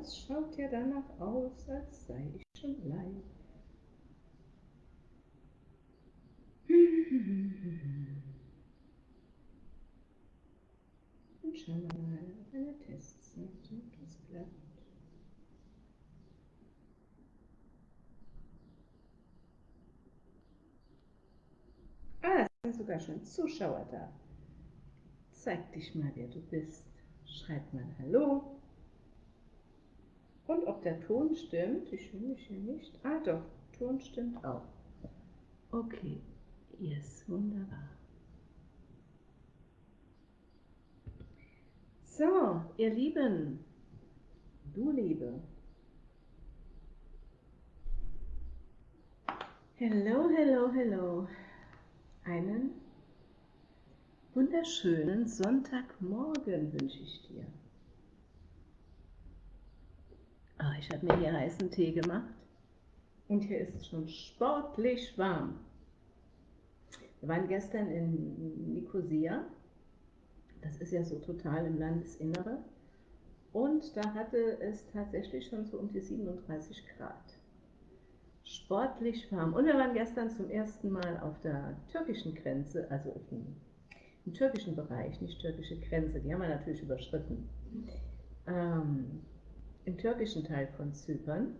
Das schaut ja danach aus, als sei ich schon live. Und schauen wir mal, ob eine Testzeit das klappt. Ah, es sind sogar schon Zuschauer da. Zeig dich mal, wer du bist. Schreib mal Hallo. Und ob der Ton stimmt, ich höre mich hier nicht. Ah doch, Ton stimmt auch. Okay, yes, wunderbar. So, ihr Lieben, du Liebe. Hello, hello, hello. Einen wunderschönen Sonntagmorgen wünsche ich dir. Ah, ich habe mir hier heißen Tee gemacht und hier ist es schon sportlich warm. Wir waren gestern in Nicosia, das ist ja so total im Landesinnere, und da hatte es tatsächlich schon so um die 37 Grad. Sportlich warm. Und wir waren gestern zum ersten Mal auf der türkischen Grenze, also im, im türkischen Bereich, nicht türkische Grenze, die haben wir natürlich überschritten. Ähm, im türkischen Teil von Zypern.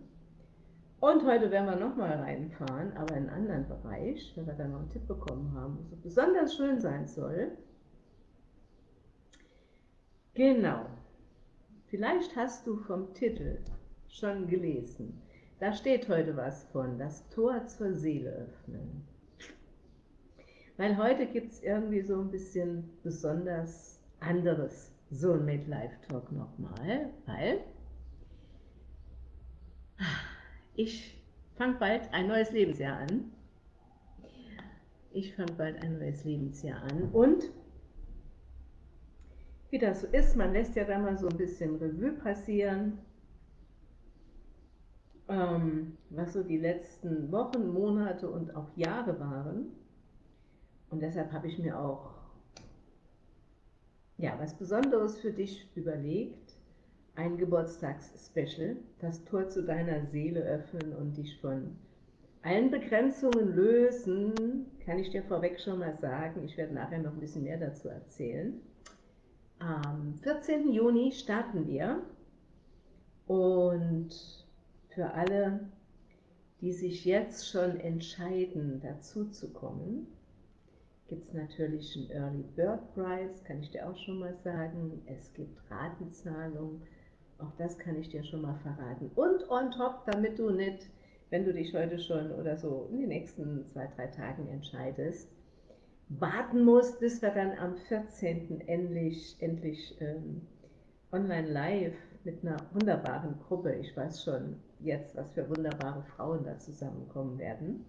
Und heute werden wir nochmal reinfahren, aber in einen anderen Bereich, weil wir da noch einen Tipp bekommen haben, wo es besonders schön sein soll. Genau. Vielleicht hast du vom Titel schon gelesen. Da steht heute was von, das Tor zur Seele öffnen. Weil heute gibt es irgendwie so ein bisschen besonders anderes Soulmate Life Talk nochmal, weil ich fange bald ein neues Lebensjahr an. Ich fange bald ein neues Lebensjahr an und wie das so ist, man lässt ja dann mal so ein bisschen Revue passieren, ähm, was so die letzten Wochen, Monate und auch Jahre waren. Und deshalb habe ich mir auch ja, was Besonderes für dich überlegt ein Geburtstagsspecial, das Tor zu deiner Seele öffnen und dich von allen Begrenzungen lösen, kann ich dir vorweg schon mal sagen. Ich werde nachher noch ein bisschen mehr dazu erzählen. Am 14. Juni starten wir und für alle, die sich jetzt schon entscheiden, dazu zu kommen, gibt es natürlich einen Early Bird Price, kann ich dir auch schon mal sagen. Es gibt Ratenzahlungen auch das kann ich dir schon mal verraten. Und on top, damit du nicht, wenn du dich heute schon oder so in den nächsten zwei, drei Tagen entscheidest, warten musst, bis wir dann am 14. endlich, endlich ähm, online live mit einer wunderbaren Gruppe, ich weiß schon jetzt, was für wunderbare Frauen da zusammenkommen werden,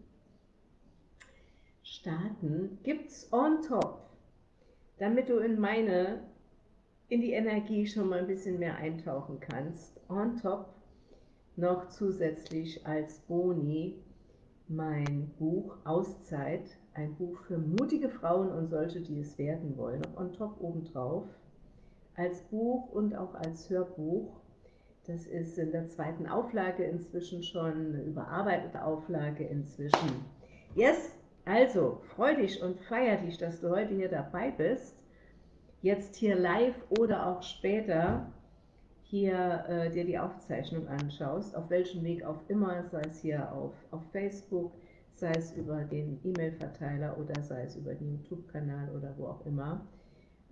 starten, gibt es on top, damit du in meine in die Energie schon mal ein bisschen mehr eintauchen kannst. On top noch zusätzlich als Boni mein Buch Auszeit, ein Buch für mutige Frauen und solche, die es werden wollen, noch on top obendrauf, als Buch und auch als Hörbuch. Das ist in der zweiten Auflage inzwischen schon, eine überarbeitete Auflage inzwischen. Yes, also freu dich und feier dich, dass du heute hier dabei bist jetzt hier live oder auch später hier äh, dir die Aufzeichnung anschaust, auf welchem Weg auch immer, sei es hier auf, auf Facebook, sei es über den E-Mail-Verteiler oder sei es über den YouTube-Kanal oder wo auch immer.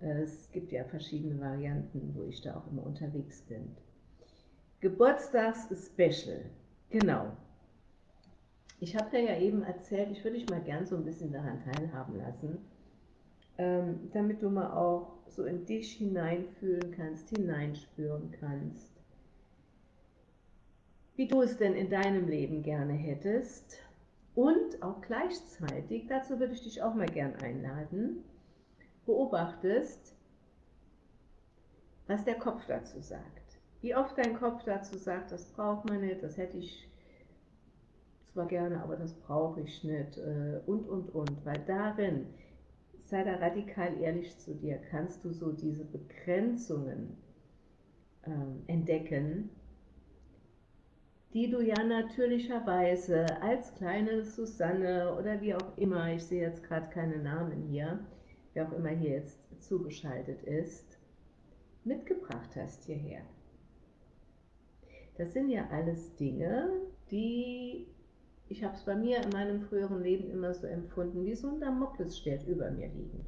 Äh, es gibt ja verschiedene Varianten, wo ich da auch immer unterwegs bin. Geburtstags-Special, genau. Ich habe dir ja eben erzählt, ich würde dich mal gern so ein bisschen daran teilhaben lassen, ähm, damit du mal auch so in dich hineinfühlen kannst, hineinspüren kannst, wie du es denn in deinem Leben gerne hättest. Und auch gleichzeitig, dazu würde ich dich auch mal gern einladen, beobachtest, was der Kopf dazu sagt. Wie oft dein Kopf dazu sagt, das braucht man nicht, das hätte ich zwar gerne, aber das brauche ich nicht äh, und, und, und, weil darin sei da radikal ehrlich zu dir, kannst du so diese Begrenzungen ähm, entdecken, die du ja natürlicherweise als kleine Susanne oder wie auch immer, ich sehe jetzt gerade keine Namen hier, wer auch immer hier jetzt zugeschaltet ist, mitgebracht hast hierher. Das sind ja alles Dinge, die, ich habe es bei mir in meinem früheren Leben immer so empfunden, wie so ein Damoklesschwert über mir liegen.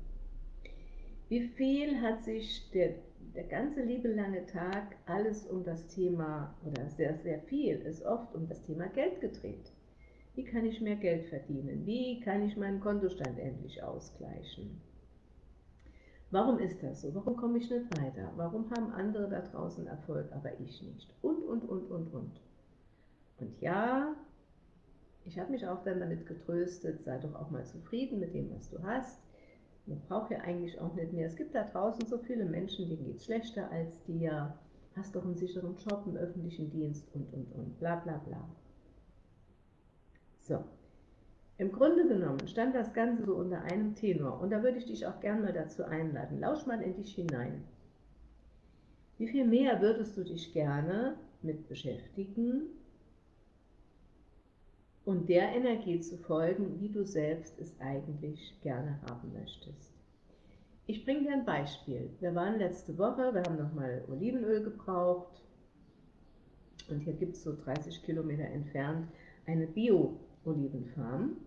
Wie viel hat sich der, der ganze liebe lange Tag alles um das Thema, oder sehr, sehr viel, ist oft um das Thema Geld gedreht. Wie kann ich mehr Geld verdienen? Wie kann ich meinen Kontostand endlich ausgleichen? Warum ist das so? Warum komme ich nicht weiter? Warum haben andere da draußen Erfolg, aber ich nicht? Und, und, und, und, und. Und ja, ich habe mich auch dann damit getröstet, sei doch auch mal zufrieden mit dem, was du hast. Man braucht ja eigentlich auch nicht mehr. Es gibt da draußen so viele Menschen, denen geht es schlechter als dir. Hast doch einen sicheren Job im öffentlichen Dienst und, und, und, bla, bla, bla. So, im Grunde genommen stand das Ganze so unter einem Tenor und da würde ich dich auch gerne mal dazu einladen. Lausch mal in dich hinein. Wie viel mehr würdest du dich gerne mit beschäftigen und der Energie zu folgen, wie du selbst es eigentlich gerne haben möchtest? Ich bringe dir ein Beispiel. Wir waren letzte Woche, wir haben nochmal Olivenöl gebraucht und hier gibt es so 30 Kilometer entfernt eine Bio-Olivenfarm.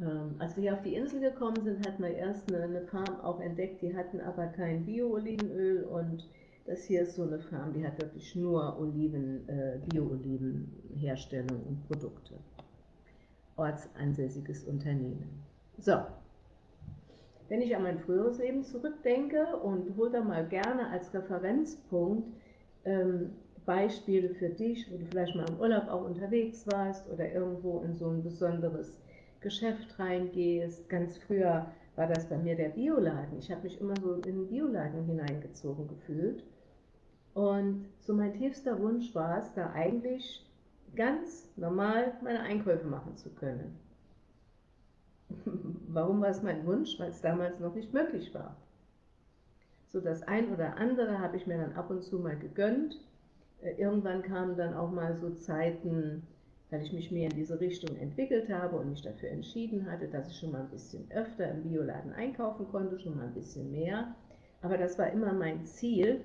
Ähm, als wir hier auf die Insel gekommen sind, hatten wir erst eine, eine Farm auch entdeckt, die hatten aber kein Bio-Olivenöl und das hier ist so eine Farm, die hat wirklich nur Oliven, äh, Bio-Olivenherstellung und Produkte. Ortsansässiges Unternehmen. So, wenn ich an mein früheres Leben zurückdenke und hole da mal gerne als Referenzpunkt ähm, Beispiele für dich, wo du vielleicht mal im Urlaub auch unterwegs warst oder irgendwo in so ein besonderes Geschäft reingehst. Ganz früher war das bei mir der Bioladen. Ich habe mich immer so in den Bioladen hineingezogen gefühlt. Und so mein tiefster Wunsch war es, da eigentlich ganz normal meine Einkäufe machen zu können. Warum war es mein Wunsch? Weil es damals noch nicht möglich war. So das ein oder andere habe ich mir dann ab und zu mal gegönnt. Äh, irgendwann kamen dann auch mal so Zeiten, weil ich mich mehr in diese Richtung entwickelt habe und mich dafür entschieden hatte, dass ich schon mal ein bisschen öfter im Bioladen einkaufen konnte, schon mal ein bisschen mehr. Aber das war immer mein Ziel,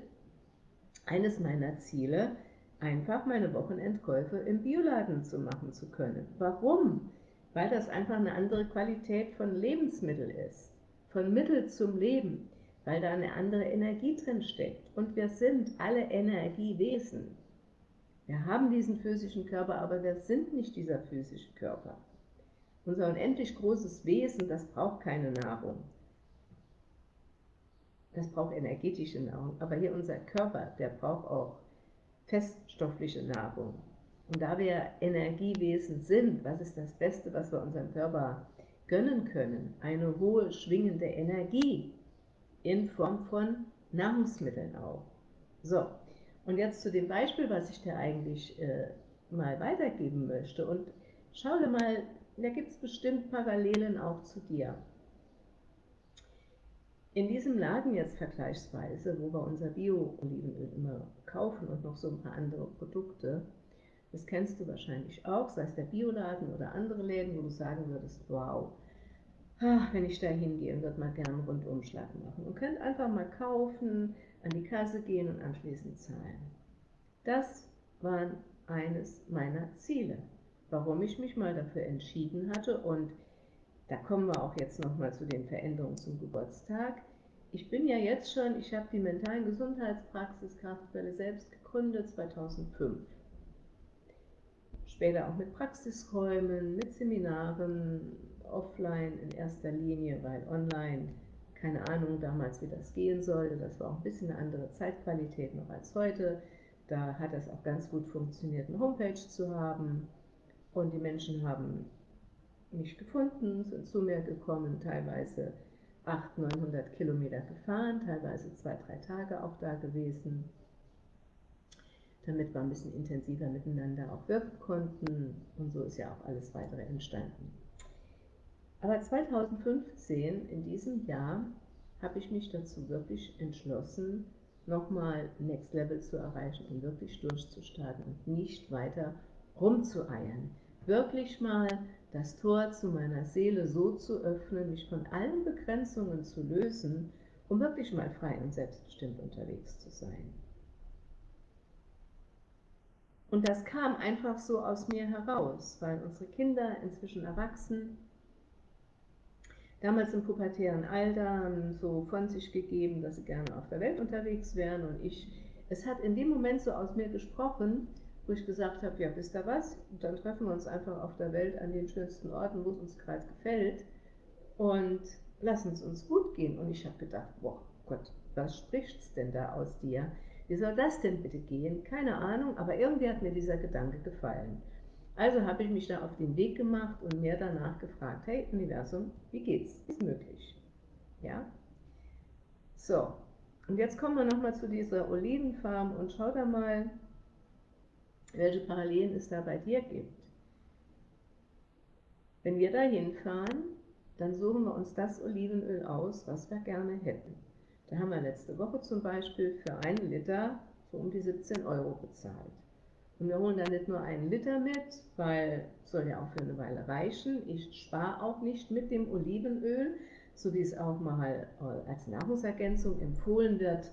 eines meiner Ziele, einfach meine Wochenendkäufe im Bioladen zu machen zu können. Warum? Weil das einfach eine andere Qualität von Lebensmittel ist, von Mittel zum Leben, weil da eine andere Energie drin steckt. Und wir sind alle Energiewesen. Wir haben diesen physischen Körper, aber wir sind nicht dieser physische Körper. Unser unendlich großes Wesen, das braucht keine Nahrung. Das braucht energetische Nahrung. Aber hier unser Körper, der braucht auch feststoffliche Nahrung. Und da wir Energiewesen sind, was ist das Beste, was wir unserem Körper gönnen können? Eine hohe schwingende Energie in Form von Nahrungsmitteln auch. So, und jetzt zu dem Beispiel, was ich dir eigentlich äh, mal weitergeben möchte. Und schau dir mal, da gibt es bestimmt Parallelen auch zu dir. In diesem Laden jetzt vergleichsweise, wo wir unser Bio-Olivenöl immer kaufen und noch so ein paar andere Produkte, das kennst du wahrscheinlich auch, sei es der Bioladen oder andere Läden, wo du sagen würdest, wow, wenn ich da hingehe würde mal gerne einen Rundumschlag machen. Und könnt einfach mal kaufen, an die Kasse gehen und anschließend zahlen. Das war eines meiner Ziele, warum ich mich mal dafür entschieden hatte und da kommen wir auch jetzt nochmal zu den Veränderungen zum Geburtstag. Ich bin ja jetzt schon, ich habe die mentalen Gesundheitspraxis Kraftquelle selbst gegründet 2005. Später auch mit Praxisräumen, mit Seminaren, offline in erster Linie, weil online keine Ahnung damals, wie das gehen sollte. Das war auch ein bisschen eine andere Zeitqualität noch als heute. Da hat es auch ganz gut funktioniert, eine Homepage zu haben. Und die Menschen haben mich gefunden, sind zu mir gekommen, teilweise 800, 900 Kilometer gefahren, teilweise zwei, drei Tage auch da gewesen, damit wir ein bisschen intensiver miteinander auch wirken konnten. Und so ist ja auch alles weitere entstanden. Aber 2015, in diesem Jahr, habe ich mich dazu wirklich entschlossen, nochmal Next Level zu erreichen und wirklich durchzustarten und nicht weiter rumzueiern. Wirklich mal das Tor zu meiner Seele so zu öffnen, mich von allen Begrenzungen zu lösen, um wirklich mal frei und selbstbestimmt unterwegs zu sein. Und das kam einfach so aus mir heraus, weil unsere Kinder inzwischen erwachsen, damals im pubertären Alter so von sich gegeben, dass sie gerne auf der Welt unterwegs wären und ich, es hat in dem Moment so aus mir gesprochen, wo ich gesagt habe, ja, wisst ihr was, dann treffen wir uns einfach auf der Welt an den schönsten Orten, wo es uns gerade gefällt und lassen es uns gut gehen. Und ich habe gedacht, boah Gott, was spricht's denn da aus dir? Wie soll das denn bitte gehen? Keine Ahnung, aber irgendwie hat mir dieser Gedanke gefallen. Also habe ich mich da auf den Weg gemacht und mir danach gefragt, hey Universum, wie geht's? Ist möglich. Ja? So, und jetzt kommen wir nochmal zu dieser Olivenfarm und schau da mal, welche Parallelen es da bei dir gibt. Wenn wir da hinfahren, dann suchen wir uns das Olivenöl aus, was wir gerne hätten. Da haben wir letzte Woche zum Beispiel für einen Liter so um die 17 Euro bezahlt. Und wir holen da nicht nur einen Liter mit, weil soll ja auch für eine Weile reichen. Ich spare auch nicht mit dem Olivenöl, so wie es auch mal äh, als Nahrungsergänzung empfohlen wird.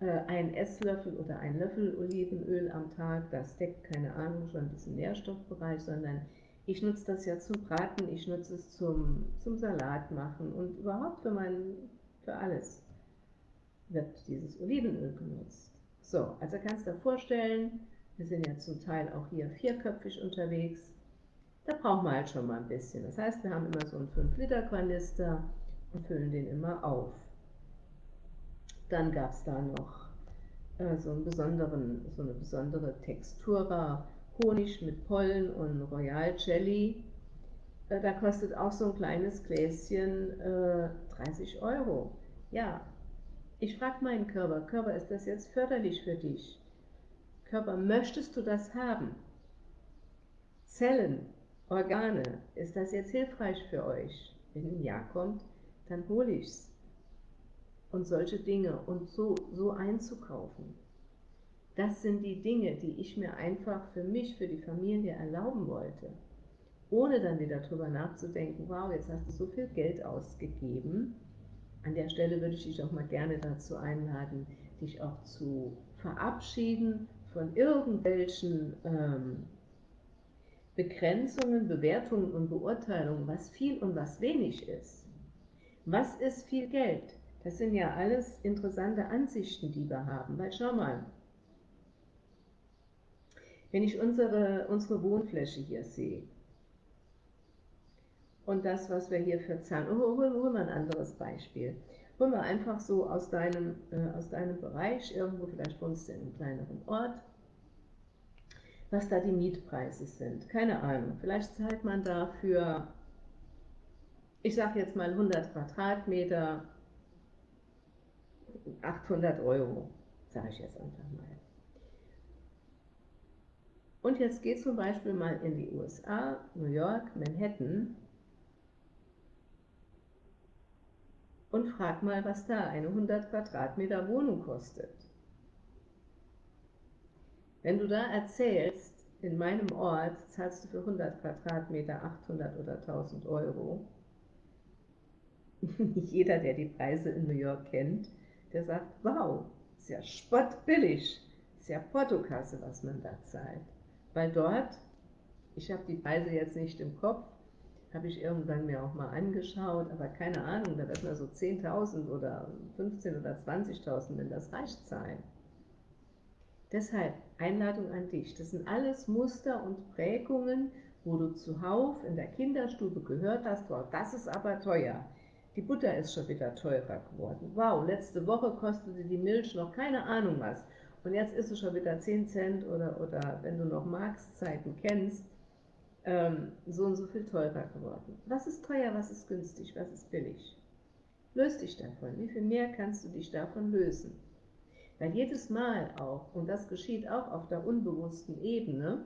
Äh, ein Esslöffel oder ein Löffel Olivenöl am Tag, das deckt, keine Ahnung, schon diesen Nährstoffbereich, sondern ich nutze das ja zum Braten, ich nutze es zum, zum Salat machen und überhaupt für, mein, für alles wird dieses Olivenöl genutzt. So, also kannst du dir vorstellen, wir sind ja zum Teil auch hier vierköpfig unterwegs, da brauchen wir halt schon mal ein bisschen. Das heißt, wir haben immer so einen 5-Liter-Kanister und füllen den immer auf. Dann gab es da noch äh, so, einen besonderen, so eine besondere Textura Honig mit Pollen und Royal Jelly. Äh, da kostet auch so ein kleines Gläschen äh, 30 Euro. Ja, ich frage meinen Körper, Körper, ist das jetzt förderlich für dich? Körper, möchtest du das haben? Zellen, Organe, ist das jetzt hilfreich für euch? Wenn ein Ja kommt, dann hole ich es. Und solche Dinge und so, so einzukaufen. Das sind die Dinge, die ich mir einfach für mich, für die Familie erlauben wollte. Ohne dann wieder darüber nachzudenken, wow, jetzt hast du so viel Geld ausgegeben an der Stelle würde ich dich auch mal gerne dazu einladen, dich auch zu verabschieden von irgendwelchen ähm, Begrenzungen, Bewertungen und Beurteilungen, was viel und was wenig ist. Was ist viel Geld? Das sind ja alles interessante Ansichten, die wir haben. Weil schau mal, wenn ich unsere, unsere Wohnfläche hier sehe, und das, was wir hier für Zahlen, oh, hol, hol mal ein anderes Beispiel. Hol mal einfach so aus deinem, äh, aus deinem Bereich, irgendwo vielleicht wohnst du in einem kleineren Ort, was da die Mietpreise sind. Keine Ahnung, vielleicht zahlt man dafür, ich sage jetzt mal 100 Quadratmeter, 800 Euro, sage ich jetzt einfach mal. Und jetzt geht zum Beispiel mal in die USA, New York, Manhattan, und frag mal, was da eine 100 Quadratmeter Wohnung kostet. Wenn du da erzählst, in meinem Ort zahlst du für 100 Quadratmeter 800 oder 1000 Euro, nicht jeder, der die Preise in New York kennt, der sagt, wow, ist ja spottbillig, ist ja Portokasse, was man da zahlt. Weil dort, ich habe die Preise jetzt nicht im Kopf, habe ich irgendwann mir auch mal angeschaut, aber keine Ahnung, da wird man so 10.000 oder 15.000 oder 20.000, wenn das reicht, zahlen. Deshalb Einladung an dich. Das sind alles Muster und Prägungen, wo du zuhauf in der Kinderstube gehört hast, wow, das ist aber teuer. Die Butter ist schon wieder teurer geworden. Wow, letzte Woche kostete die Milch noch keine Ahnung was. Und jetzt ist es schon wieder 10 Cent oder, oder wenn du noch Marx-Zeiten kennst, ähm, so und so viel teurer geworden. Was ist teuer, was ist günstig, was ist billig? Löst dich davon. Wie viel mehr kannst du dich davon lösen? Weil jedes Mal auch, und das geschieht auch auf der unbewussten Ebene,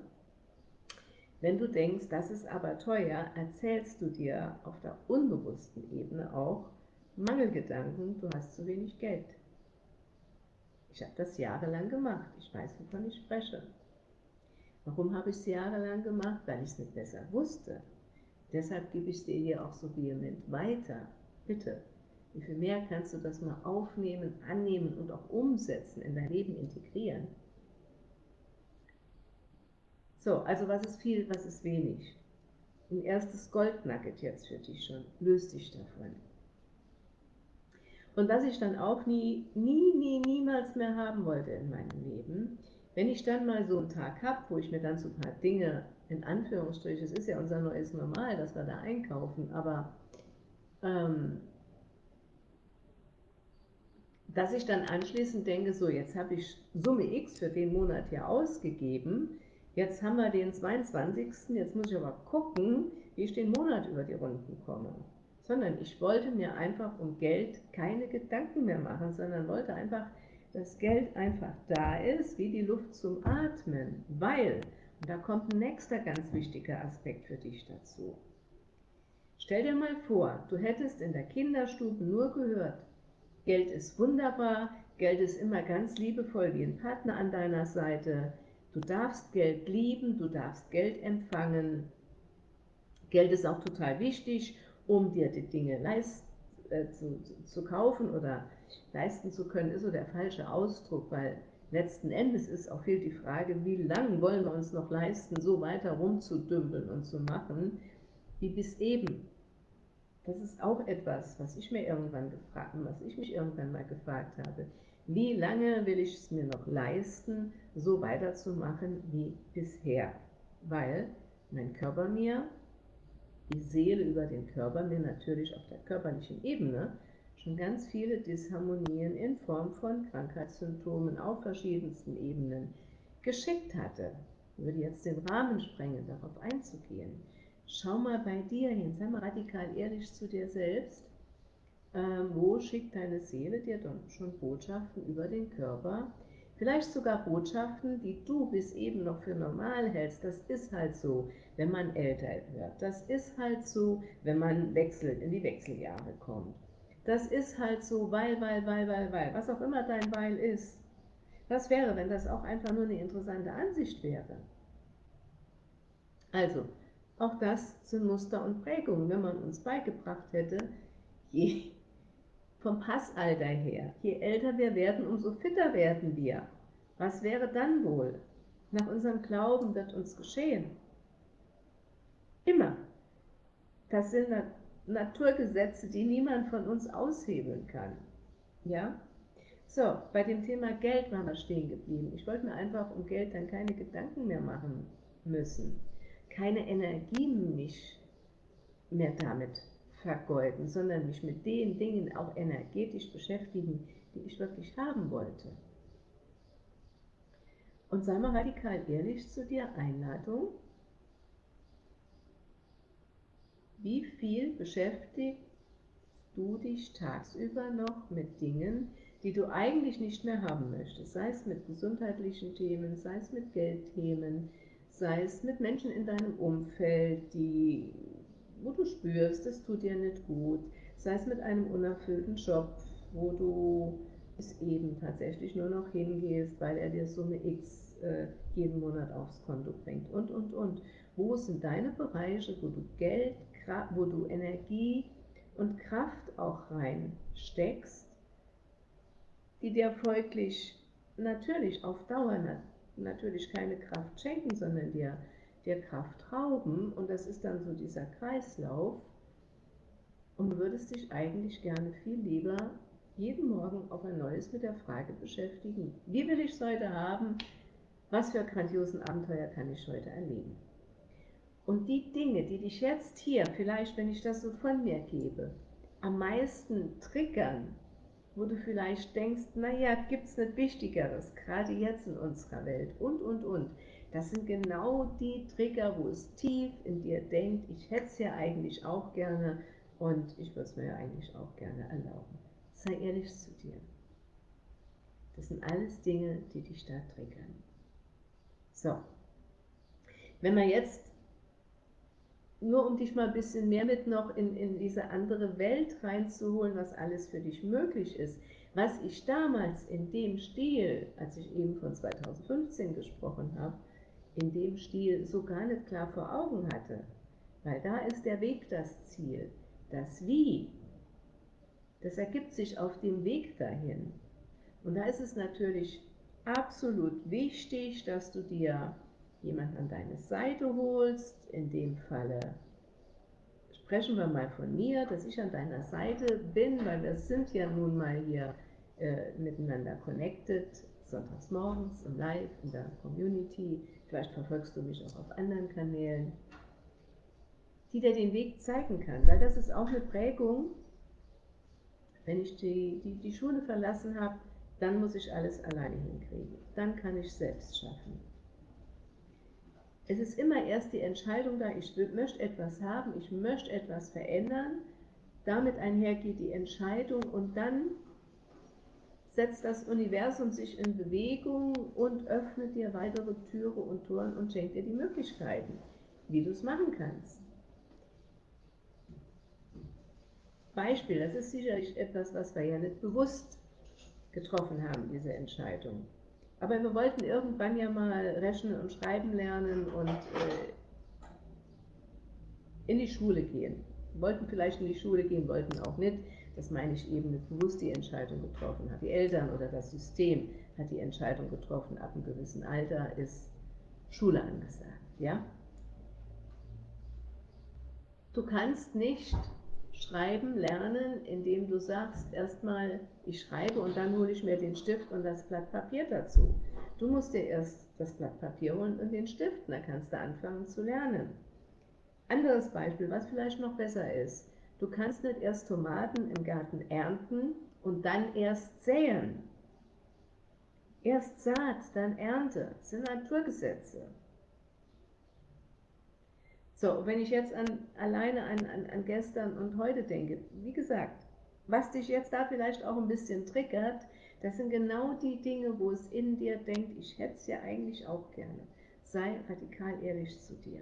wenn du denkst, das ist aber teuer, erzählst du dir auf der unbewussten Ebene auch Mangelgedanken, du hast zu wenig Geld. Ich habe das jahrelang gemacht. Ich weiß, wovon ich spreche. Warum habe ich es jahrelang gemacht? Weil ich es nicht besser wusste. Deshalb gebe ich es dir hier auch so vehement weiter. Bitte, wie viel mehr kannst du das mal aufnehmen, annehmen und auch umsetzen, in dein Leben integrieren? So, also was ist viel, was ist wenig? Ein erstes Goldnugget jetzt für dich schon. Löst dich davon. Und was ich dann auch nie, nie, nie, niemals mehr haben wollte in meinem Leben, wenn ich dann mal so einen Tag habe, wo ich mir dann so ein paar Dinge, in Anführungsstrichen, es ist ja unser neues Normal, dass wir da einkaufen, aber ähm, dass ich dann anschließend denke, so jetzt habe ich Summe X für den Monat hier ausgegeben, jetzt haben wir den 22., jetzt muss ich aber gucken, wie ich den Monat über die Runden komme. Sondern ich wollte mir einfach um Geld keine Gedanken mehr machen, sondern wollte einfach, dass Geld einfach da ist, wie die Luft zum Atmen, weil, und da kommt ein nächster ganz wichtiger Aspekt für dich dazu. Stell dir mal vor, du hättest in der Kinderstube nur gehört, Geld ist wunderbar, Geld ist immer ganz liebevoll wie ein Partner an deiner Seite. Du darfst Geld lieben, du darfst Geld empfangen. Geld ist auch total wichtig, um dir die Dinge leist, äh, zu, zu kaufen oder leisten zu können, ist so der falsche Ausdruck, weil letzten Endes ist auch viel die Frage, wie lange wollen wir uns noch leisten, so weiter rumzudümpeln und zu machen, wie bis eben. Das ist auch etwas, was ich mir irgendwann gefragt, was ich mich irgendwann mal gefragt habe. Wie lange will ich es mir noch leisten, so weiterzumachen wie bisher? Weil mein Körper mir, die Seele über den Körper mir natürlich auf der körperlichen Ebene schon ganz viele Disharmonien in Form von Krankheitssymptomen auf verschiedensten Ebenen geschickt hatte. Ich würde jetzt den Rahmen sprengen, darauf einzugehen. Schau mal bei dir hin, sei mal radikal ehrlich zu dir selbst. Ähm, wo schickt deine Seele dir dann schon Botschaften über den Körper? Vielleicht sogar Botschaften, die du bis eben noch für normal hältst. Das ist halt so, wenn man älter wird. Das ist halt so, wenn man wechselt, in die Wechseljahre kommt. Das ist halt so, weil, weil, weil, weil, weil. Was auch immer dein Weil ist. Was wäre, wenn das auch einfach nur eine interessante Ansicht wäre? Also, auch das sind Muster und Prägungen, wenn man uns beigebracht hätte, je vom Passalter her, je älter wir werden, umso fitter werden wir. Was wäre dann wohl? Nach unserem Glauben wird uns geschehen. Immer. Das sind Naturgesetze, die niemand von uns aushebeln kann. Ja? So, bei dem Thema Geld waren wir stehen geblieben. Ich wollte mir einfach um Geld dann keine Gedanken mehr machen müssen keine Energie mich mehr damit vergeuden, sondern mich mit den Dingen auch energetisch beschäftigen, die ich wirklich haben wollte. Und sei mal radikal ehrlich zu dir, Einladung. Wie viel beschäftigst du dich tagsüber noch mit Dingen, die du eigentlich nicht mehr haben möchtest, sei es mit gesundheitlichen Themen, sei es mit Geldthemen, sei es mit Menschen in deinem Umfeld, die, wo du spürst, das tut dir nicht gut, sei es mit einem unerfüllten Job, wo du es eben tatsächlich nur noch hingehst, weil er dir Summe X äh, jeden Monat aufs Konto bringt und, und, und. Wo sind deine Bereiche, wo du Geld, wo du Energie und Kraft auch reinsteckst, die dir folglich natürlich auf Dauer natürlich keine Kraft schenken, sondern dir, dir Kraft rauben. Und das ist dann so dieser Kreislauf. Und würdest dich eigentlich gerne viel lieber jeden Morgen auf ein neues mit der Frage beschäftigen, wie will ich es heute haben, was für grandiosen Abenteuer kann ich heute erleben. Und die Dinge, die dich jetzt hier, vielleicht wenn ich das so von mir gebe, am meisten triggern, wo du vielleicht denkst, naja, gibt es nicht Wichtigeres, gerade jetzt in unserer Welt und, und, und. Das sind genau die Trigger, wo es tief in dir denkt, ich hätte es ja eigentlich auch gerne und ich würde es mir ja eigentlich auch gerne erlauben. Sei ehrlich zu dir. Das sind alles Dinge, die dich da triggern. So, wenn wir jetzt nur um dich mal ein bisschen mehr mit noch in, in diese andere Welt reinzuholen, was alles für dich möglich ist. Was ich damals in dem Stil, als ich eben von 2015 gesprochen habe, in dem Stil so gar nicht klar vor Augen hatte, weil da ist der Weg das Ziel. Das Wie, das ergibt sich auf dem Weg dahin. Und da ist es natürlich absolut wichtig, dass du dir jemanden an deine Seite holst, in dem Falle sprechen wir mal von mir, dass ich an deiner Seite bin, weil wir sind ja nun mal hier äh, miteinander connected, sonntags morgens im Live, in der Community, vielleicht verfolgst du mich auch auf anderen Kanälen, die dir den Weg zeigen kann, weil das ist auch eine Prägung, wenn ich die, die, die Schule verlassen habe, dann muss ich alles alleine hinkriegen. Dann kann ich selbst schaffen. Es ist immer erst die Entscheidung da, ich möchte etwas haben, ich möchte etwas verändern. Damit einhergeht die Entscheidung und dann setzt das Universum sich in Bewegung und öffnet dir weitere Türe und Toren und schenkt dir die Möglichkeiten, wie du es machen kannst. Beispiel, das ist sicherlich etwas, was wir ja nicht bewusst getroffen haben, diese Entscheidung. Aber wir wollten irgendwann ja mal rechnen und schreiben lernen und äh, in die Schule gehen. Wir wollten vielleicht in die Schule gehen, wollten auch nicht. Das meine ich eben nicht bewusst die Entscheidung getroffen hat. Die Eltern oder das System hat die Entscheidung getroffen, ab einem gewissen Alter ist Schule angesagt. Ja? Du kannst nicht Schreiben lernen, indem du sagst, erstmal ich schreibe und dann hole ich mir den Stift und das Blatt Papier dazu. Du musst dir erst das Blatt Papier holen und den Stift, dann kannst du anfangen zu lernen. Anderes Beispiel, was vielleicht noch besser ist. Du kannst nicht erst Tomaten im Garten ernten und dann erst säen. Erst Saat, dann Ernte. Das sind Naturgesetze. So, wenn ich jetzt an, alleine an, an, an gestern und heute denke, wie gesagt, was dich jetzt da vielleicht auch ein bisschen triggert, das sind genau die Dinge, wo es in dir denkt, ich hätte es ja eigentlich auch gerne. Sei radikal ehrlich zu dir.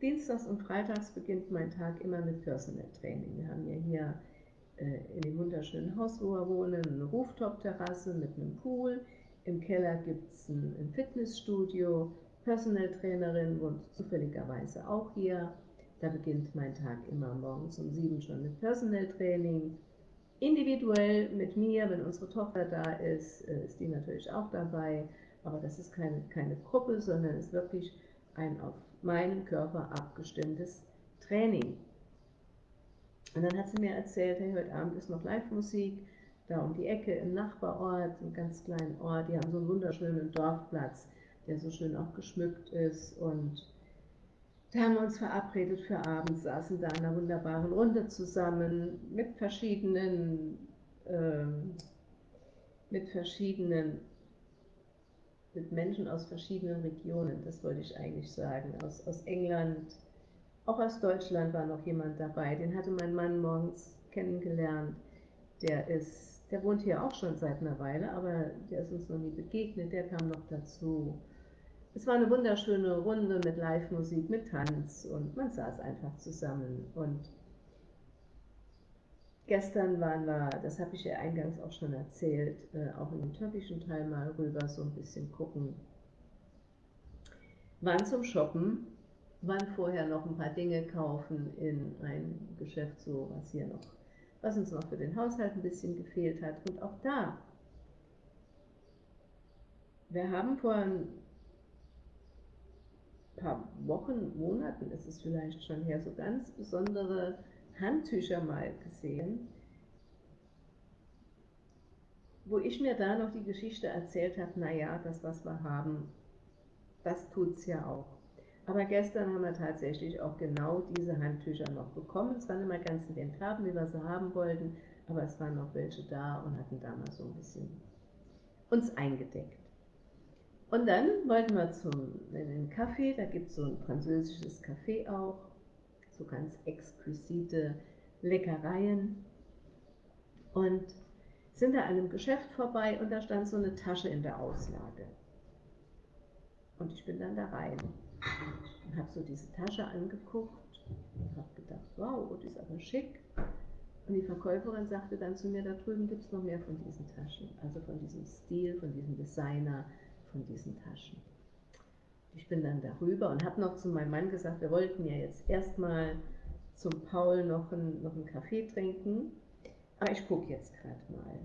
Dienstags und Freitags beginnt mein Tag immer mit Personal Training. Wir haben ja hier äh, in dem wunderschönen Haus, wo wir wohnen, eine Rooftop-Terrasse mit einem Pool. Im Keller gibt es ein, ein Fitnessstudio Personal Trainerin wohnt zufälligerweise auch hier. Da beginnt mein Tag immer morgens um sieben schon mit Personal Training. Individuell mit mir, wenn unsere Tochter da ist, äh, ist die natürlich auch dabei. Aber das ist keine, keine Gruppe, sondern ist wirklich ein auf meinen Körper abgestimmtes Training. Und dann hat sie mir erzählt, hey, heute Abend ist noch Live-Musik, da um die Ecke im Nachbarort, einem ganz kleinen Ort, die haben so einen wunderschönen Dorfplatz der so schön auch geschmückt ist. Und da haben wir uns verabredet für abends, saßen da in einer wunderbaren Runde zusammen mit verschiedenen, äh, mit verschiedenen, mit Menschen aus verschiedenen Regionen, das wollte ich eigentlich sagen, aus, aus England, auch aus Deutschland war noch jemand dabei, den hatte mein Mann morgens kennengelernt, der ist, der wohnt hier auch schon seit einer Weile, aber der ist uns noch nie begegnet, der kam noch dazu. Es war eine wunderschöne Runde mit Live-Musik, mit Tanz und man saß einfach zusammen. Und gestern waren wir, das habe ich ja eingangs auch schon erzählt, äh, auch in den türkischen Teil mal rüber so ein bisschen gucken. Waren zum Shoppen, waren vorher noch ein paar Dinge kaufen in ein Geschäft, so was hier noch, was uns noch für den Haushalt ein bisschen gefehlt hat. Und auch da, wir haben vor ein paar Wochen, Monaten ist es vielleicht schon her, so ganz besondere Handtücher mal gesehen, wo ich mir da noch die Geschichte erzählt habe, naja, das, was wir haben, das tut es ja auch. Aber gestern haben wir tatsächlich auch genau diese Handtücher noch bekommen. Es waren immer ganz in den Farben, wie wir sie haben wollten, aber es waren noch welche da und hatten damals so ein bisschen uns eingedeckt. Und dann wollten wir zum, Café, da gibt es so ein französisches Café auch, so ganz exquisite Leckereien. Und sind da an einem Geschäft vorbei und da stand so eine Tasche in der Auslage. Und ich bin dann da rein und habe so diese Tasche angeguckt und habe gedacht, wow, die ist aber schick. Und die Verkäuferin sagte dann zu mir, da drüben gibt es noch mehr von diesen Taschen, also von diesem Stil, von diesem Designer, von diesen Taschen. Ich bin dann darüber und habe noch zu meinem Mann gesagt, wir wollten ja jetzt erstmal zum Paul noch einen, noch einen Kaffee trinken, aber ich gucke jetzt gerade mal.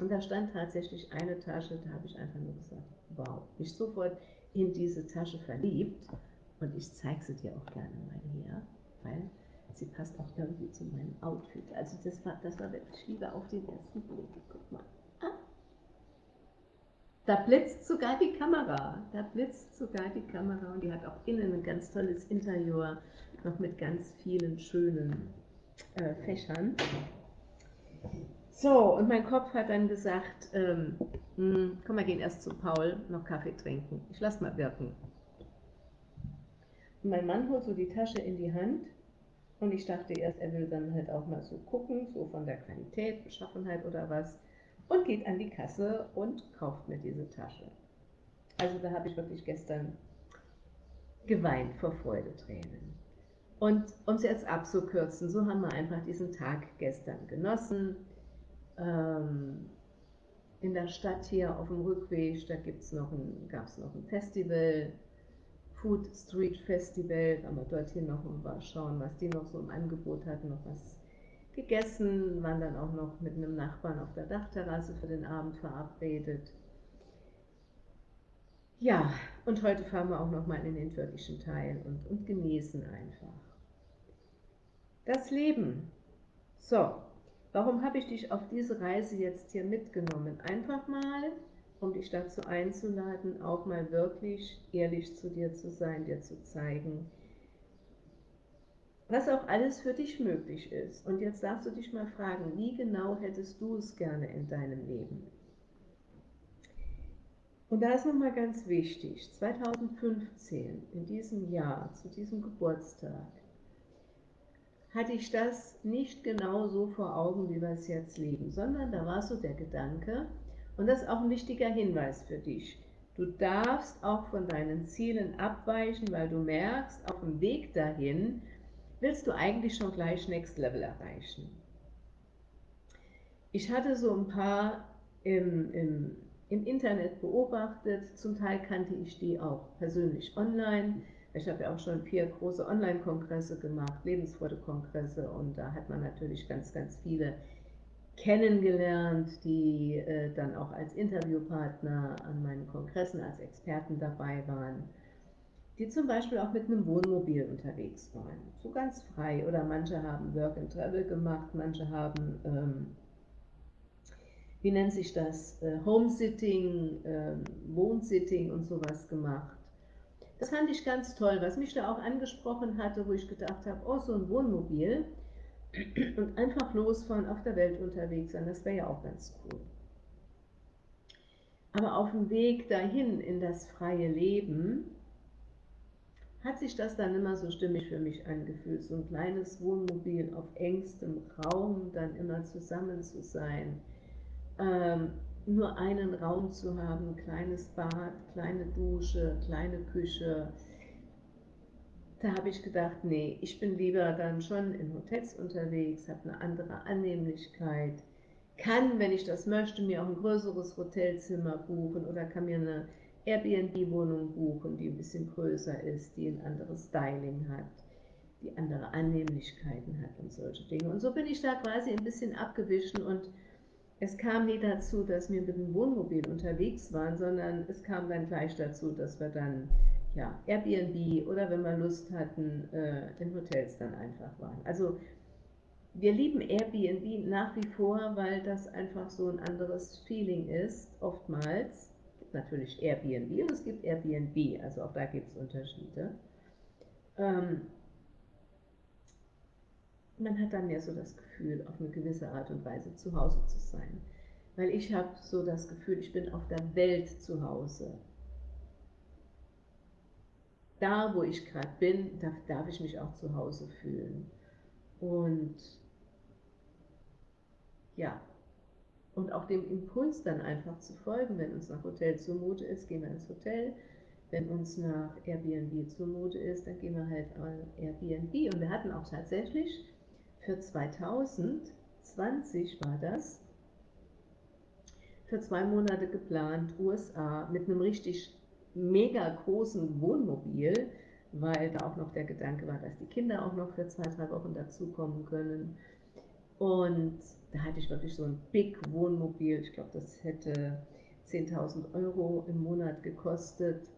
Und da stand tatsächlich eine Tasche, da habe ich einfach nur gesagt, wow, mich sofort in diese Tasche verliebt und ich zeige sie dir auch gerne mal hier, weil sie passt auch irgendwie zu meinem Outfit. Also das war, das war wirklich Liebe auf den ersten Blick. Guck mal. Da blitzt sogar die Kamera. Da blitzt sogar die Kamera und die hat auch innen ein ganz tolles Interieur, noch mit ganz vielen schönen äh, Fächern. So, und mein Kopf hat dann gesagt, ähm, mh, hm, komm, wir gehen erst zu Paul, noch Kaffee trinken. Ich lass mal wirken. Und mein Mann holt so die Tasche in die Hand und ich dachte erst, er will dann halt auch mal so gucken, so von der Qualität, Beschaffenheit oder was, und geht an die Kasse und kauft mir diese Tasche. Also da habe ich wirklich gestern geweint vor Freudetränen. Und um es jetzt abzukürzen, so haben wir einfach diesen Tag gestern genossen ähm, in der Stadt hier auf dem Rückweg, da gab es noch ein Festival, Food Street Festival, wir dorthin noch mal schauen, was die noch so im Angebot hatten, noch was gegessen, waren dann auch noch mit einem Nachbarn auf der Dachterrasse für den Abend verabredet. Ja, und heute fahren wir auch noch mal in den türkischen Teil und, und genießen einfach. Das Leben. So, Warum habe ich dich auf diese Reise jetzt hier mitgenommen? Einfach mal, um dich dazu einzuladen, auch mal wirklich ehrlich zu dir zu sein, dir zu zeigen, was auch alles für dich möglich ist. Und jetzt darfst du dich mal fragen, wie genau hättest du es gerne in deinem Leben? Und da ist nochmal ganz wichtig, 2015, in diesem Jahr, zu diesem Geburtstag, hatte ich das nicht genau so vor Augen, wie wir es jetzt leben, sondern da war so der Gedanke, und das ist auch ein wichtiger Hinweis für dich, du darfst auch von deinen Zielen abweichen, weil du merkst, auf dem Weg dahin willst du eigentlich schon gleich Next Level erreichen. Ich hatte so ein paar im, im, im Internet beobachtet, zum Teil kannte ich die auch persönlich online, ich habe ja auch schon vier große Online-Kongresse gemacht, Lebensfreude-Kongresse. Und da hat man natürlich ganz, ganz viele kennengelernt, die äh, dann auch als Interviewpartner an meinen Kongressen als Experten dabei waren, die zum Beispiel auch mit einem Wohnmobil unterwegs waren, so ganz frei. Oder manche haben Work and Travel gemacht, manche haben, ähm, wie nennt sich das, äh, Homesitting, äh, Wohnsitting und sowas gemacht. Das fand ich ganz toll, was mich da auch angesprochen hatte, wo ich gedacht habe, oh, so ein Wohnmobil und einfach losfahren, auf der Welt unterwegs sein, das wäre ja auch ganz cool. Aber auf dem Weg dahin in das freie Leben hat sich das dann immer so stimmig für mich angefühlt, so ein kleines Wohnmobil auf engstem Raum dann immer zusammen zu sein. Ähm, nur einen Raum zu haben, kleines Bad, kleine Dusche, kleine Küche. Da habe ich gedacht, nee, ich bin lieber dann schon in Hotels unterwegs, habe eine andere Annehmlichkeit, kann, wenn ich das möchte, mir auch ein größeres Hotelzimmer buchen oder kann mir eine Airbnb-Wohnung buchen, die ein bisschen größer ist, die ein anderes Styling hat, die andere Annehmlichkeiten hat und solche Dinge. Und so bin ich da quasi ein bisschen abgewichen und es kam nie dazu, dass wir mit dem Wohnmobil unterwegs waren, sondern es kam dann gleich dazu, dass wir dann ja, Airbnb oder wenn wir Lust hatten, äh, in Hotels dann einfach waren. Also wir lieben Airbnb nach wie vor, weil das einfach so ein anderes Feeling ist, oftmals. Natürlich Airbnb und es gibt Airbnb, also auch da gibt es Unterschiede. Ähm, man hat dann mehr so das Gefühl, auf eine gewisse Art und Weise zu Hause zu sein. Weil ich habe so das Gefühl, ich bin auf der Welt zu Hause. Da, wo ich gerade bin, darf, darf ich mich auch zu Hause fühlen. Und ja, und auch dem Impuls dann einfach zu folgen, wenn uns nach Hotel zumute ist, gehen wir ins Hotel. Wenn uns nach Airbnb zumute ist, dann gehen wir halt an Airbnb. Und wir hatten auch tatsächlich für 2020 war das, für zwei Monate geplant, USA, mit einem richtig mega großen Wohnmobil, weil da auch noch der Gedanke war, dass die Kinder auch noch für zwei, drei Wochen dazukommen können. Und da hatte ich wirklich so ein Big Wohnmobil, ich glaube, das hätte 10.000 Euro im Monat gekostet,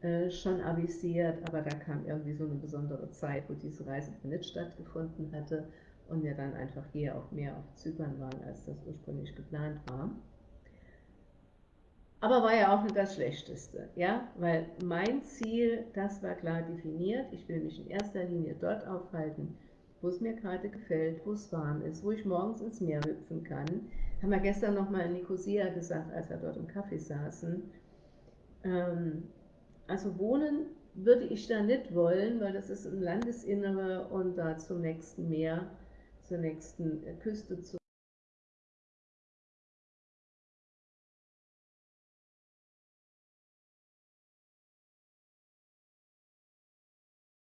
äh, schon avisiert, aber da kam irgendwie so eine besondere Zeit, wo diese Reise nicht stattgefunden hatte und wir dann einfach hier auch mehr auf Zypern waren, als das ursprünglich geplant war. Aber war ja auch nicht das Schlechteste, ja, weil mein Ziel, das war klar definiert. Ich will mich in erster Linie dort aufhalten, wo es mir gerade gefällt, wo es warm ist, wo ich morgens ins Meer hüpfen kann. Haben wir gestern nochmal in Nicosia gesagt, als wir dort im Kaffee saßen. Ähm, also wohnen würde ich da nicht wollen, weil das ist im Landesinnere und da zum nächsten Meer, zur nächsten Küste zu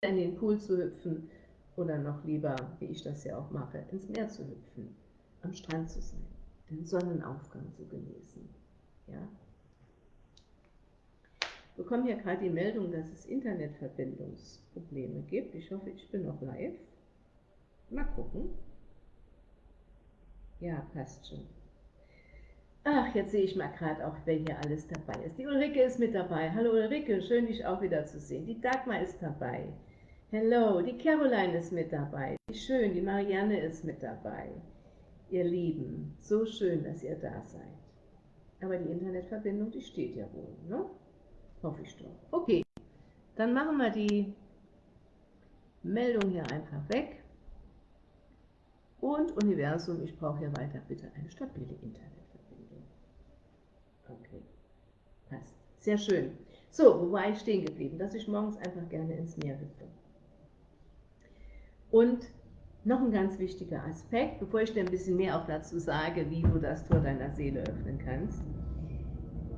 in den Pool zu hüpfen oder noch lieber, wie ich das ja auch mache, ins Meer zu hüpfen, am Strand zu sein, den Sonnenaufgang zu genießen. Ja? Wir bekommen hier gerade die Meldung, dass es Internetverbindungsprobleme gibt. Ich hoffe, ich bin noch live. Mal gucken. Ja, passt schon. Ach, jetzt sehe ich mal gerade auch, wer hier alles dabei ist. Die Ulrike ist mit dabei. Hallo Ulrike, schön dich auch wieder zu sehen. Die Dagmar ist dabei. Hello, die Caroline ist mit dabei. Wie schön, die Marianne ist mit dabei. Ihr Lieben, so schön, dass ihr da seid. Aber die Internetverbindung, die steht ja wohl, ne? Hoffe ich doch. Okay, dann machen wir die Meldung hier einfach weg. Und Universum, ich brauche hier weiter bitte eine stabile Internetverbindung. Okay, passt. Sehr schön. So, wo war ich stehen geblieben? Dass ich morgens einfach gerne ins Meer hüpfe. Und noch ein ganz wichtiger Aspekt, bevor ich dir ein bisschen mehr auch dazu sage, wie du das Tor deiner Seele öffnen kannst.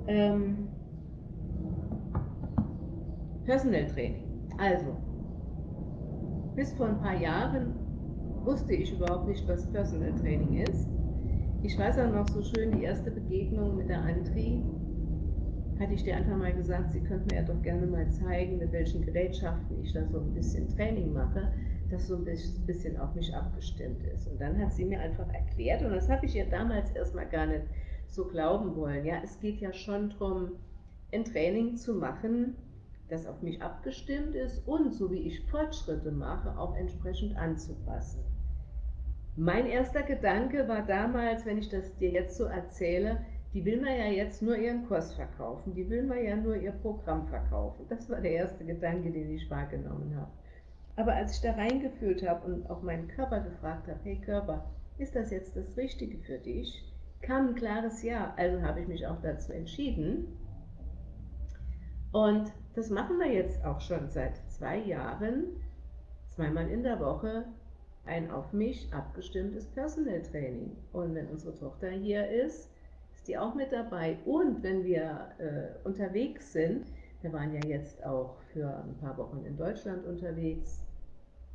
Ähm, Personal Training. Also, bis vor ein paar Jahren wusste ich überhaupt nicht, was Personal Training ist. Ich weiß auch noch so schön die erste Begegnung mit der Antri. Hatte ich dir einfach mal gesagt, sie könnte mir ja doch gerne mal zeigen, mit welchen Gerätschaften ich da so ein bisschen Training mache das so ein bisschen auf mich abgestimmt ist. Und dann hat sie mir einfach erklärt, und das habe ich ihr damals erstmal gar nicht so glauben wollen, ja, es geht ja schon darum, ein Training zu machen, das auf mich abgestimmt ist und, so wie ich Fortschritte mache, auch entsprechend anzupassen. Mein erster Gedanke war damals, wenn ich das dir jetzt so erzähle, die will mir ja jetzt nur ihren Kurs verkaufen, die will mir ja nur ihr Programm verkaufen. Das war der erste Gedanke, den ich wahrgenommen habe. Aber als ich da reingefühlt habe und auch meinen Körper gefragt habe, hey Körper, ist das jetzt das Richtige für dich? Kam ein klares Ja. Also habe ich mich auch dazu entschieden. Und das machen wir jetzt auch schon seit zwei Jahren, zweimal in der Woche, ein auf mich abgestimmtes Personal Training. Und wenn unsere Tochter hier ist, ist die auch mit dabei. Und wenn wir äh, unterwegs sind, wir waren ja jetzt auch für ein paar Wochen in Deutschland unterwegs,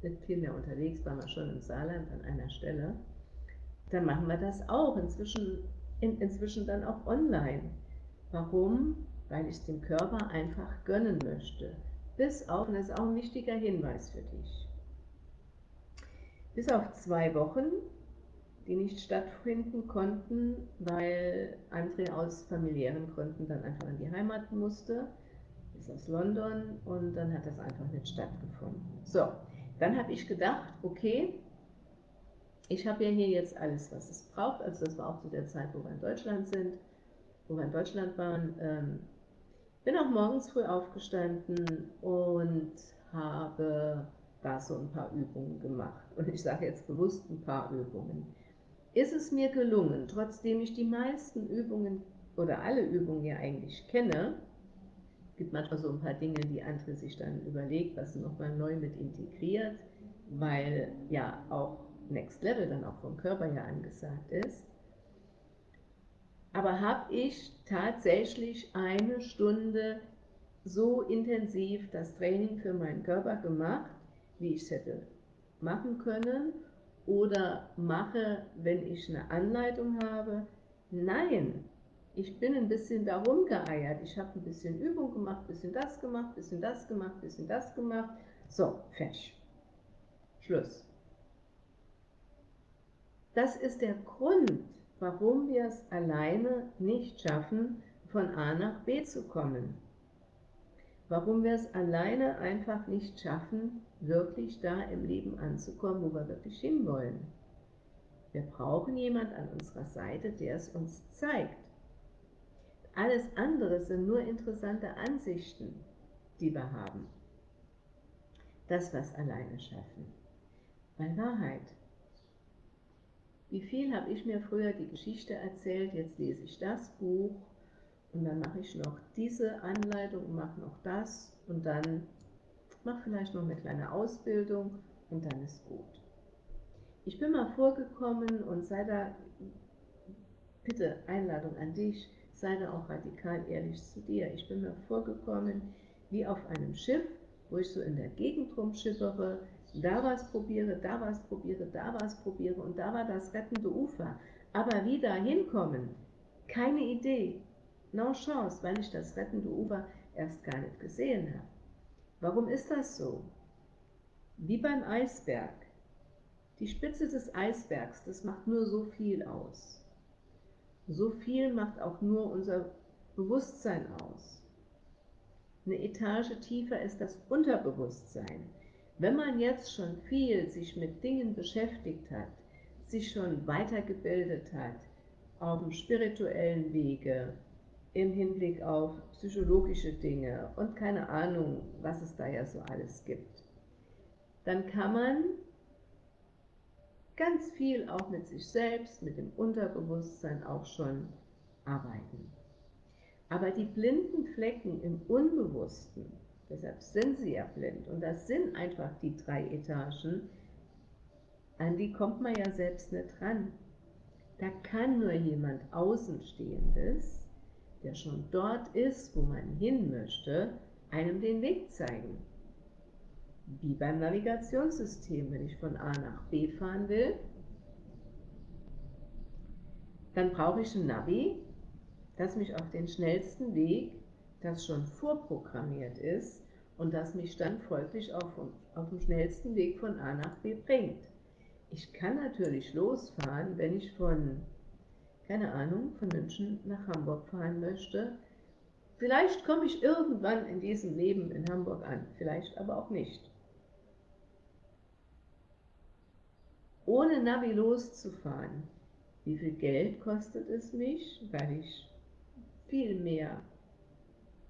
sind viel mehr unterwegs, waren wir schon im Saarland an einer Stelle, dann machen wir das auch, inzwischen, in, inzwischen dann auch online. Warum? Weil ich es dem Körper einfach gönnen möchte. Bis auf, und das ist auch ein wichtiger Hinweis für dich, bis auf zwei Wochen, die nicht stattfinden konnten, weil André aus familiären Gründen dann einfach in die Heimat musste, ist aus London und dann hat das einfach nicht stattgefunden. So, dann habe ich gedacht, okay, ich habe ja hier jetzt alles, was es braucht. Also das war auch zu der Zeit, wo wir in Deutschland sind, wo wir in Deutschland waren. Ähm, bin auch morgens früh aufgestanden und habe da so ein paar Übungen gemacht. Und ich sage jetzt bewusst ein paar Übungen. Ist es mir gelungen, trotzdem ich die meisten Übungen oder alle Übungen ja eigentlich kenne, gibt manchmal so ein paar Dinge, die andere sich dann überlegt, was sie nochmal neu mit integriert, weil ja auch Next Level dann auch vom Körper ja angesagt ist. Aber habe ich tatsächlich eine Stunde so intensiv das Training für meinen Körper gemacht, wie ich es hätte machen können oder mache, wenn ich eine Anleitung habe. Nein, ich bin ein bisschen darum geeiert. Ich habe ein bisschen Übung gemacht, bisschen das gemacht, bisschen das gemacht, bisschen das gemacht. So, fertig. Schluss. Das ist der Grund, warum wir es alleine nicht schaffen, von A nach B zu kommen. Warum wir es alleine einfach nicht schaffen, wirklich da im Leben anzukommen, wo wir wirklich hinwollen. Wir brauchen jemand an unserer Seite, der es uns zeigt. Alles andere sind nur interessante Ansichten, die wir haben. Das, was alleine schaffen. Weil Wahrheit. Wie viel habe ich mir früher die Geschichte erzählt, jetzt lese ich das Buch und dann mache ich noch diese Anleitung und mache noch das und dann mache vielleicht noch eine kleine Ausbildung und dann ist gut. Ich bin mal vorgekommen und sei da, bitte Einladung an dich, sei da auch radikal ehrlich zu dir. Ich bin mir vorgekommen wie auf einem Schiff, wo ich so in der Gegend rumschippere, da was probiere, da was probiere, da was probiere und da war das rettende Ufer. Aber wie da hinkommen, keine Idee, no chance, weil ich das rettende Ufer erst gar nicht gesehen habe. Warum ist das so? Wie beim Eisberg. Die Spitze des Eisbergs, das macht nur so viel aus. So viel macht auch nur unser Bewusstsein aus. Eine Etage tiefer ist das Unterbewusstsein. Wenn man jetzt schon viel sich mit Dingen beschäftigt hat, sich schon weitergebildet hat, auf dem spirituellen Wege, im Hinblick auf psychologische Dinge und keine Ahnung, was es da ja so alles gibt, dann kann man ganz viel auch mit sich selbst, mit dem Unterbewusstsein auch schon arbeiten. Aber die blinden Flecken im Unbewussten, deshalb sind sie ja blind, und das sind einfach die drei Etagen, an die kommt man ja selbst nicht ran. Da kann nur jemand Außenstehendes, der schon dort ist, wo man hin möchte, einem den Weg zeigen wie beim Navigationssystem. Wenn ich von A nach B fahren will, dann brauche ich ein Navi, das mich auf den schnellsten Weg, das schon vorprogrammiert ist und das mich dann folglich auf, auf dem schnellsten Weg von A nach B bringt. Ich kann natürlich losfahren, wenn ich von, keine Ahnung, von München nach Hamburg fahren möchte. Vielleicht komme ich irgendwann in diesem Leben in Hamburg an, vielleicht aber auch nicht. Ohne Navi loszufahren. Wie viel Geld kostet es mich, weil ich viel mehr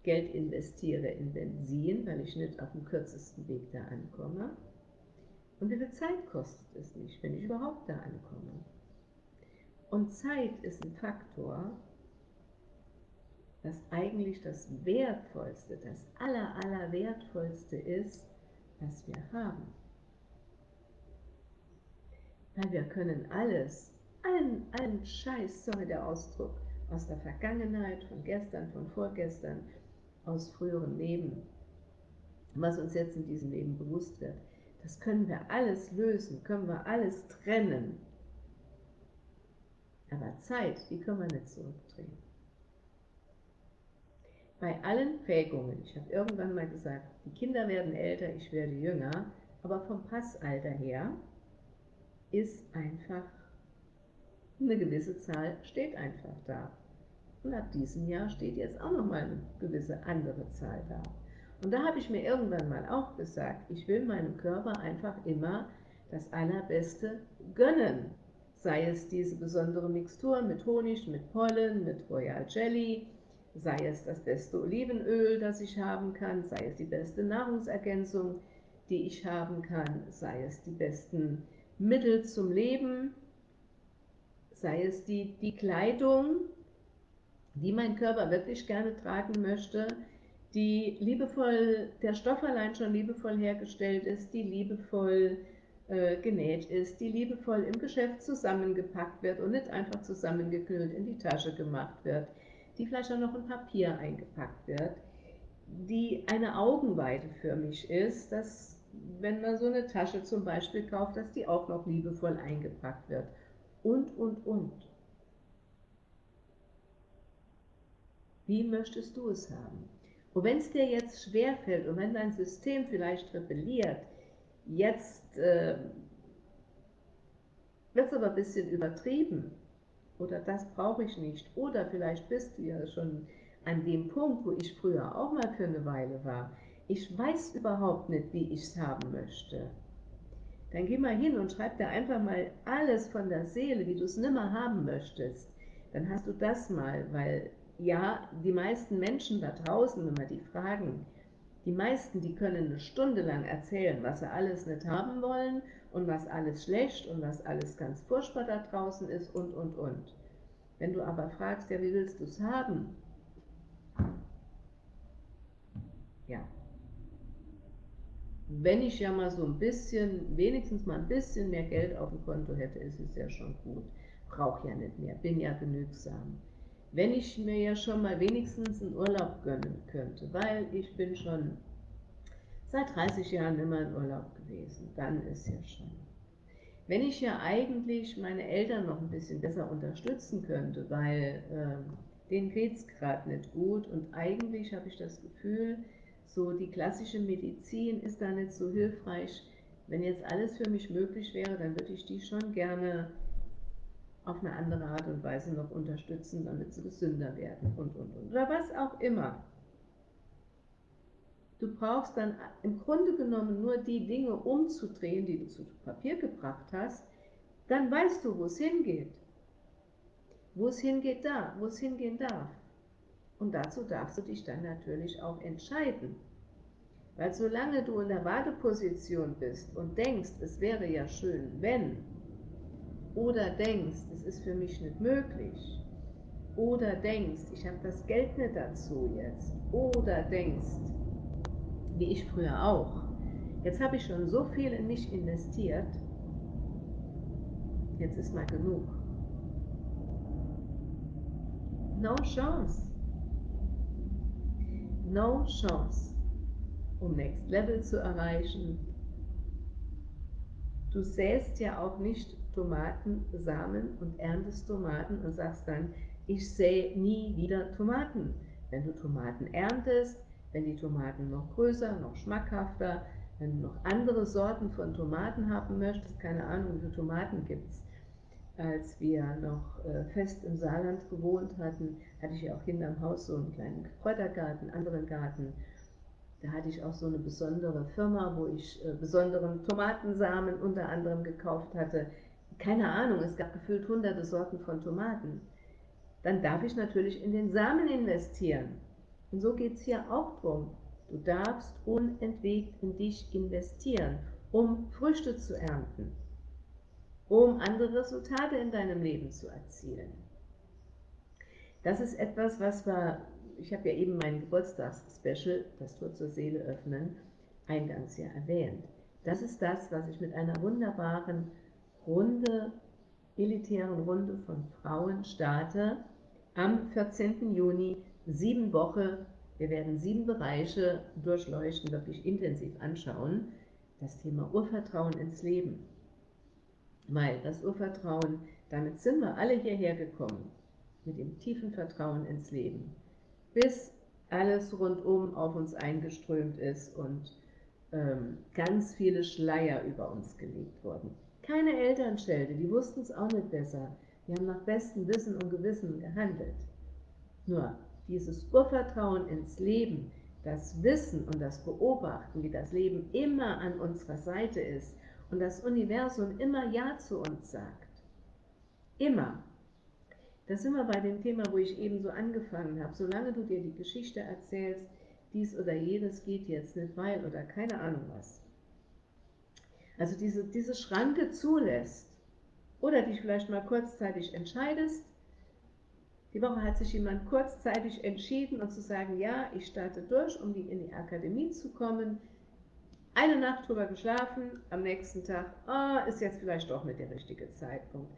Geld investiere in Benzin, weil ich nicht auf dem kürzesten Weg da ankomme? Und wie viel Zeit kostet es mich, wenn ich überhaupt da ankomme? Und Zeit ist ein Faktor, das eigentlich das Wertvollste, das aller, aller ist, was wir haben. Weil wir können alles, allen, allen Scheiß, sorry der Ausdruck, aus der Vergangenheit, von gestern, von vorgestern, aus früheren Leben, was uns jetzt in diesem Leben bewusst wird, das können wir alles lösen, können wir alles trennen. Aber Zeit, die können wir nicht zurückdrehen. Bei allen Prägungen, ich habe irgendwann mal gesagt, die Kinder werden älter, ich werde jünger, aber vom Passalter her ist einfach, eine gewisse Zahl steht einfach da. Und ab diesem Jahr steht jetzt auch nochmal eine gewisse andere Zahl da. Und da habe ich mir irgendwann mal auch gesagt, ich will meinem Körper einfach immer das Allerbeste gönnen. Sei es diese besondere Mixtur mit Honig, mit Pollen, mit Royal Jelly, sei es das beste Olivenöl, das ich haben kann, sei es die beste Nahrungsergänzung, die ich haben kann, sei es die besten Mittel zum Leben, sei es die, die Kleidung, die mein Körper wirklich gerne tragen möchte, die liebevoll, der Stoff allein schon liebevoll hergestellt ist, die liebevoll äh, genäht ist, die liebevoll im Geschäft zusammengepackt wird und nicht einfach zusammengeknüllt in die Tasche gemacht wird, die vielleicht auch noch in Papier eingepackt wird, die eine Augenweide für mich ist, dass wenn man so eine Tasche zum Beispiel kauft, dass die auch noch liebevoll eingepackt wird. Und, und, und. Wie möchtest du es haben? Und wenn es dir jetzt schwerfällt und wenn dein System vielleicht rebelliert, jetzt äh, wird es aber ein bisschen übertrieben oder das brauche ich nicht oder vielleicht bist du ja schon an dem Punkt, wo ich früher auch mal für eine Weile war. Ich weiß überhaupt nicht, wie ich es haben möchte. Dann geh mal hin und schreib dir einfach mal alles von der Seele, wie du es nimmer haben möchtest. Dann hast du das mal, weil ja, die meisten Menschen da draußen, wenn wir die fragen, die meisten, die können eine Stunde lang erzählen, was sie alles nicht haben wollen und was alles schlecht und was alles ganz furchtbar da draußen ist und, und, und. Wenn du aber fragst, ja, wie willst du es haben? Ja. Wenn ich ja mal so ein bisschen, wenigstens mal ein bisschen mehr Geld auf dem Konto hätte, ist es ja schon gut. Brauche ja nicht mehr, bin ja genügsam wenn ich mir ja schon mal wenigstens einen Urlaub gönnen könnte, weil ich bin schon seit 30 Jahren immer in Urlaub gewesen, dann ist ja schon. Wenn ich ja eigentlich meine Eltern noch ein bisschen besser unterstützen könnte, weil äh, denen geht es gerade nicht gut und eigentlich habe ich das Gefühl, so die klassische Medizin ist da nicht so hilfreich. Wenn jetzt alles für mich möglich wäre, dann würde ich die schon gerne auf eine andere Art und Weise noch unterstützen, damit sie gesünder werden und, und, und. Oder was auch immer. Du brauchst dann im Grunde genommen nur die Dinge umzudrehen, die du zu Papier gebracht hast, dann weißt du, wo es hingeht. Wo es hingeht da, wo es hingehen darf. Und dazu darfst du dich dann natürlich auch entscheiden. Weil solange du in der Warteposition bist und denkst, es wäre ja schön, wenn, oder denkst, es ist für mich nicht möglich, oder denkst, ich habe das Geld nicht dazu jetzt, oder denkst, wie ich früher auch, jetzt habe ich schon so viel in mich investiert, jetzt ist mal genug. No chance. No chance, um Next Level zu erreichen. Du säst ja auch nicht Tomatensamen und erntest Tomaten und sagst dann, ich sähe nie wieder Tomaten. Wenn du Tomaten erntest, wenn die Tomaten noch größer, noch schmackhafter, wenn du noch andere Sorten von Tomaten haben möchtest, keine Ahnung, wie viele Tomaten gibt es. Als wir noch äh, fest im Saarland gewohnt hatten, hatte ich ja auch hinterm Haus so einen kleinen Kräutergarten, anderen Garten. Da hatte ich auch so eine besondere Firma, wo ich äh, besonderen Tomatensamen unter anderem gekauft hatte keine Ahnung, es gab gefühlt hunderte Sorten von Tomaten, dann darf ich natürlich in den Samen investieren. Und so geht es hier auch drum. Du darfst unentwegt in dich investieren, um Früchte zu ernten, um andere Resultate in deinem Leben zu erzielen. Das ist etwas, was wir, ich habe ja eben mein Geburtstagsspecial, das Tor zur Seele öffnen, eingangs ja erwähnt. Das ist das, was ich mit einer wunderbaren Runde, elitären Runde von Frauen starte am 14. Juni, sieben Wochen. Wir werden sieben Bereiche durchleuchten, wirklich intensiv anschauen. Das Thema Urvertrauen ins Leben. Weil das Urvertrauen, damit sind wir alle hierher gekommen, mit dem tiefen Vertrauen ins Leben, bis alles rundum auf uns eingeströmt ist und ähm, ganz viele Schleier über uns gelegt wurden keine Elternschelte, die wussten es auch nicht besser. Die haben nach bestem Wissen und Gewissen gehandelt. Nur dieses Urvertrauen ins Leben, das Wissen und das Beobachten, wie das Leben immer an unserer Seite ist und das Universum immer Ja zu uns sagt. Immer. Da sind wir bei dem Thema, wo ich eben so angefangen habe. Solange du dir die Geschichte erzählst, dies oder jenes geht jetzt nicht, weil oder keine Ahnung was, also diese, diese Schranke zulässt oder dich vielleicht mal kurzzeitig entscheidest, die Woche hat sich jemand kurzzeitig entschieden und zu sagen, ja, ich starte durch, um in die Akademie zu kommen, eine Nacht drüber geschlafen, am nächsten Tag, ah, ist jetzt vielleicht doch nicht der richtige Zeitpunkt.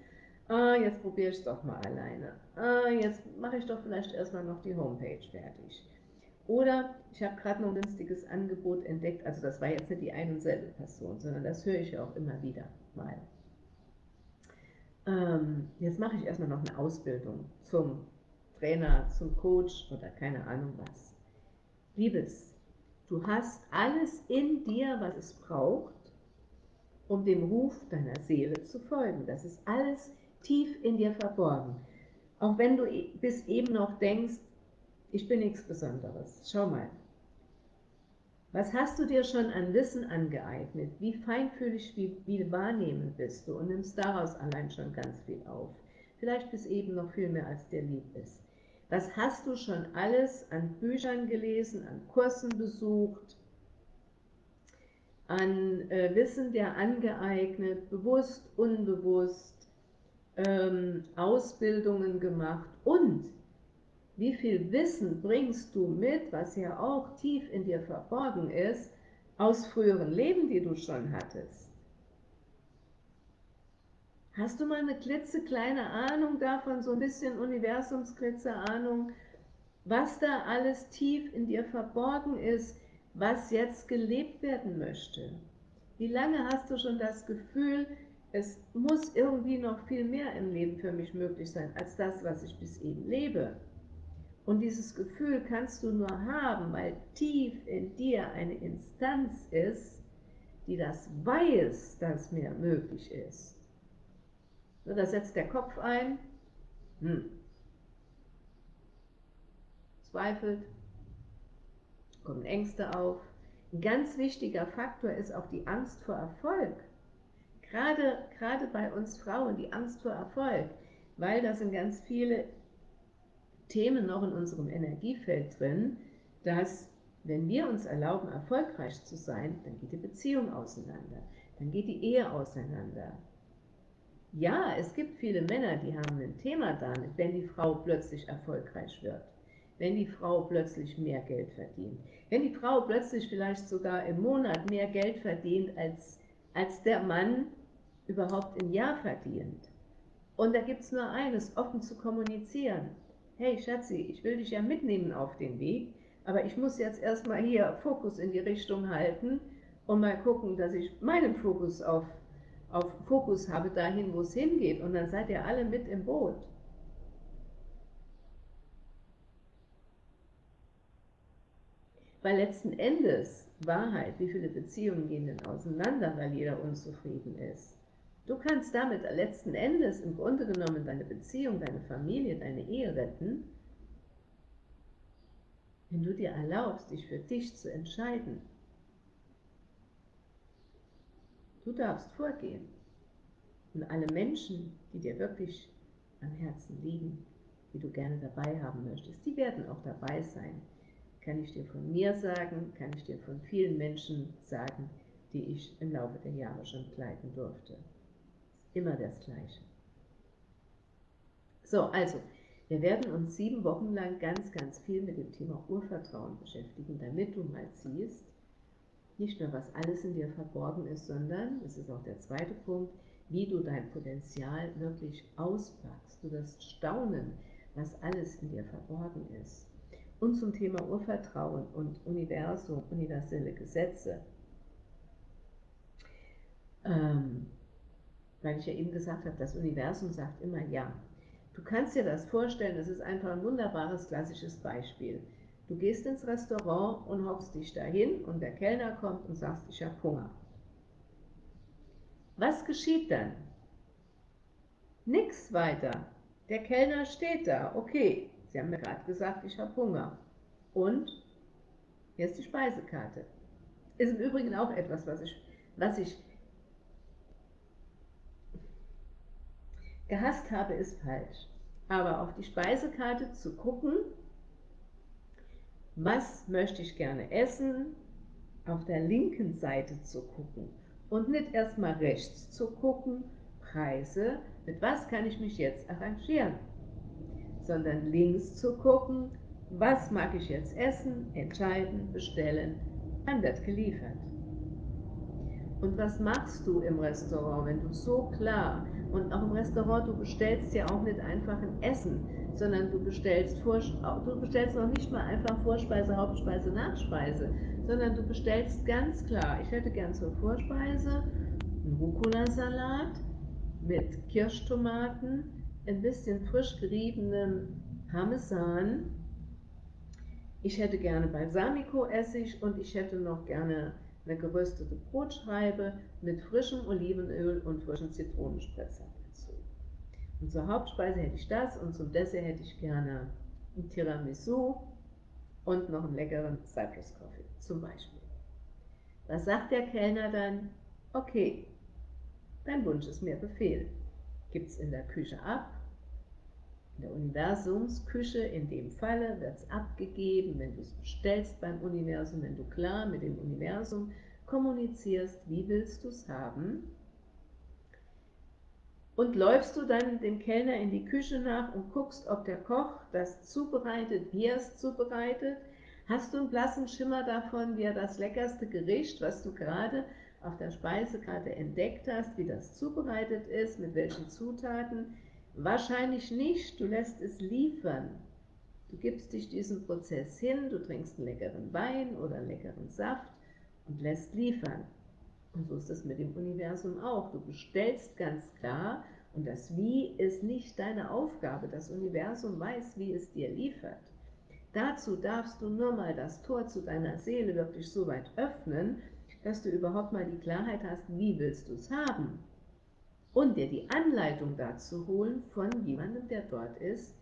Ah, jetzt probiere ich es doch mal alleine. Ah, jetzt mache ich doch vielleicht erstmal noch die Homepage fertig. Oder ich habe gerade noch ein günstiges Angebot entdeckt, also das war jetzt nicht die ein und selbe Person, sondern das höre ich ja auch immer wieder mal. Ähm, jetzt mache ich erstmal noch eine Ausbildung zum Trainer, zum Coach oder keine Ahnung was. Liebes, du hast alles in dir, was es braucht, um dem Ruf deiner Seele zu folgen. Das ist alles tief in dir verborgen. Auch wenn du bis eben noch denkst, ich bin nichts Besonderes. Schau mal. Was hast du dir schon an Wissen angeeignet? Wie feinfühlig, wie, wie wahrnehmend bist du und nimmst daraus allein schon ganz viel auf? Vielleicht bis eben noch viel mehr, als dir lieb ist. Was hast du schon alles an Büchern gelesen, an Kursen besucht, an äh, Wissen dir angeeignet, bewusst, unbewusst, ähm, Ausbildungen gemacht und wie viel Wissen bringst du mit, was ja auch tief in dir verborgen ist, aus früheren Leben, die du schon hattest? Hast du mal eine klitzekleine Ahnung davon, so ein bisschen Universumsklitzer-Ahnung, was da alles tief in dir verborgen ist, was jetzt gelebt werden möchte? Wie lange hast du schon das Gefühl, es muss irgendwie noch viel mehr im Leben für mich möglich sein, als das, was ich bis eben lebe? Und dieses Gefühl kannst du nur haben, weil tief in dir eine Instanz ist, die das weiß, dass mehr möglich ist. So, da setzt der Kopf ein, hm. zweifelt, kommen Ängste auf. Ein ganz wichtiger Faktor ist auch die Angst vor Erfolg. Gerade, gerade bei uns Frauen, die Angst vor Erfolg, weil da sind ganz viele Themen noch in unserem Energiefeld drin, dass wenn wir uns erlauben, erfolgreich zu sein, dann geht die Beziehung auseinander, dann geht die Ehe auseinander. Ja, es gibt viele Männer, die haben ein Thema damit, wenn die Frau plötzlich erfolgreich wird, wenn die Frau plötzlich mehr Geld verdient, wenn die Frau plötzlich vielleicht sogar im Monat mehr Geld verdient, als, als der Mann überhaupt im Jahr verdient. Und da gibt es nur eines, offen zu kommunizieren hey Schatzi, ich will dich ja mitnehmen auf den Weg, aber ich muss jetzt erstmal hier Fokus in die Richtung halten und mal gucken, dass ich meinen Fokus auf, auf Fokus habe, dahin, wo es hingeht. Und dann seid ihr alle mit im Boot. Weil letzten Endes, Wahrheit, wie viele Beziehungen gehen denn auseinander, weil jeder unzufrieden ist? Du kannst damit letzten Endes im Grunde genommen deine Beziehung, deine Familie, deine Ehe retten, wenn du dir erlaubst, dich für dich zu entscheiden. Du darfst vorgehen. Und alle Menschen, die dir wirklich am Herzen liegen, die du gerne dabei haben möchtest, die werden auch dabei sein. Kann ich dir von mir sagen, kann ich dir von vielen Menschen sagen, die ich im Laufe der Jahre schon begleiten durfte. Immer das Gleiche. So, also, wir werden uns sieben Wochen lang ganz, ganz viel mit dem Thema Urvertrauen beschäftigen, damit du mal siehst, nicht nur was alles in dir verborgen ist, sondern, das ist auch der zweite Punkt, wie du dein Potenzial wirklich auspackst. Du wirst staunen, was alles in dir verborgen ist. Und zum Thema Urvertrauen und Universum, universelle Gesetze. Ähm, weil ich ja eben gesagt habe, das Universum sagt immer Ja. Du kannst dir das vorstellen, das ist einfach ein wunderbares klassisches Beispiel. Du gehst ins Restaurant und hockst dich dahin und der Kellner kommt und sagt, ich habe Hunger. Was geschieht dann? Nix weiter. Der Kellner steht da. Okay, Sie haben mir gerade gesagt, ich habe Hunger. Und hier ist die Speisekarte. Ist im Übrigen auch etwas, was ich, was ich Gehasst habe ist falsch. Aber auf die Speisekarte zu gucken, was möchte ich gerne essen, auf der linken Seite zu gucken und nicht erstmal rechts zu gucken, Preise, mit was kann ich mich jetzt arrangieren, sondern links zu gucken, was mag ich jetzt essen, entscheiden, bestellen, dann wird geliefert. Und was machst du im Restaurant, wenn du so klar Und auch im Restaurant, du bestellst ja auch nicht einfach ein Essen, sondern du bestellst, Vor du bestellst noch nicht mal einfach Vorspeise, Hauptspeise, Nachspeise, sondern du bestellst ganz klar, ich hätte gern zur Vorspeise einen Rucola-Salat mit Kirschtomaten, ein bisschen frisch geriebenem Parmesan. Ich hätte gerne Balsamico-Essig und ich hätte noch gerne eine geröstete Brotscheibe mit frischem Olivenöl und frischen Zitronenspritzer dazu. Und zur Hauptspeise hätte ich das und zum Dessert hätte ich gerne ein Tiramisu und noch einen leckeren Cypress Coffee zum Beispiel. Was sagt der Kellner dann? Okay, dein Wunsch ist mir Befehl. Gibt es in der Küche ab, in der Universumsküche, in dem Falle, wird es abgegeben, wenn du es bestellst beim Universum, wenn du klar mit dem Universum kommunizierst, wie willst du es haben. Und läufst du dann dem Kellner in die Küche nach und guckst, ob der Koch das zubereitet, wie er es zubereitet. Hast du einen blassen Schimmer davon, wie er das leckerste Gericht, was du gerade auf der Speisekarte entdeckt hast, wie das zubereitet ist, mit welchen Zutaten, Wahrscheinlich nicht, du lässt es liefern. Du gibst dich diesem Prozess hin, du trinkst einen leckeren Wein oder einen leckeren Saft und lässt liefern. Und so ist es mit dem Universum auch. Du bestellst ganz klar und das Wie ist nicht deine Aufgabe. Das Universum weiß, wie es dir liefert. Dazu darfst du nur mal das Tor zu deiner Seele wirklich so weit öffnen, dass du überhaupt mal die Klarheit hast, wie willst du es haben und dir die Anleitung dazu holen von jemandem, der dort ist,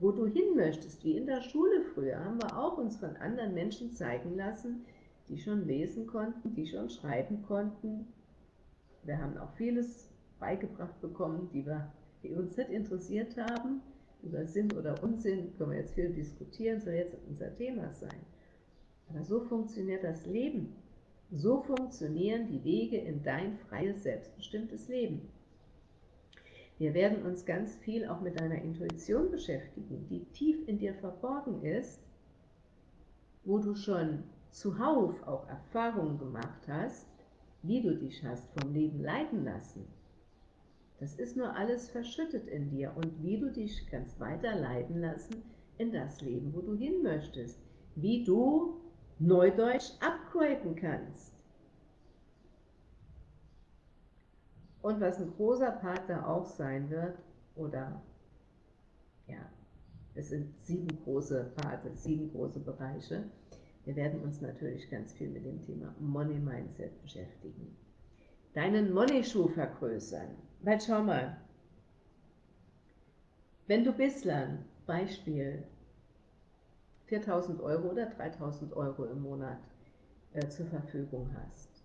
wo du hin möchtest. Wie in der Schule früher haben wir auch uns von anderen Menschen zeigen lassen, die schon lesen konnten, die schon schreiben konnten. Wir haben auch vieles beigebracht bekommen, die, wir, die uns nicht interessiert haben. Über Sinn oder Unsinn können wir jetzt viel diskutieren, soll jetzt unser Thema sein. Aber so funktioniert das Leben. So funktionieren die Wege in dein freies, selbstbestimmtes Leben. Wir werden uns ganz viel auch mit deiner Intuition beschäftigen, die tief in dir verborgen ist, wo du schon zuhauf auch Erfahrungen gemacht hast, wie du dich hast vom Leben leiten lassen. Das ist nur alles verschüttet in dir und wie du dich kannst weiter leiten lassen in das Leben, wo du hin möchtest. Wie du Neudeutsch upgraden kannst. Und was ein großer Part da auch sein wird, oder ja, es sind sieben große Parte, sieben große Bereiche. Wir werden uns natürlich ganz viel mit dem Thema Money Mindset beschäftigen. Deinen Money-Schuh vergrößern. Weil schau mal, wenn du bislang, Beispiel, 4.000 Euro oder 3.000 Euro im Monat äh, zur Verfügung hast,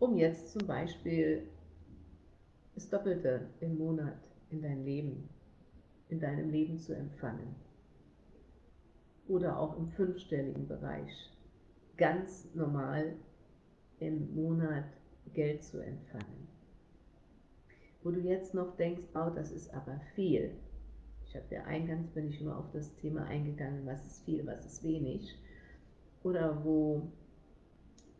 um jetzt zum Beispiel das Doppelte im Monat in dein Leben, in deinem Leben zu empfangen. Oder auch im fünfstelligen Bereich ganz normal im Monat Geld zu empfangen. Wo du jetzt noch denkst, oh, das ist aber viel, habe ja eingangs bin ich immer auf das Thema eingegangen, was ist viel, was ist wenig. Oder wo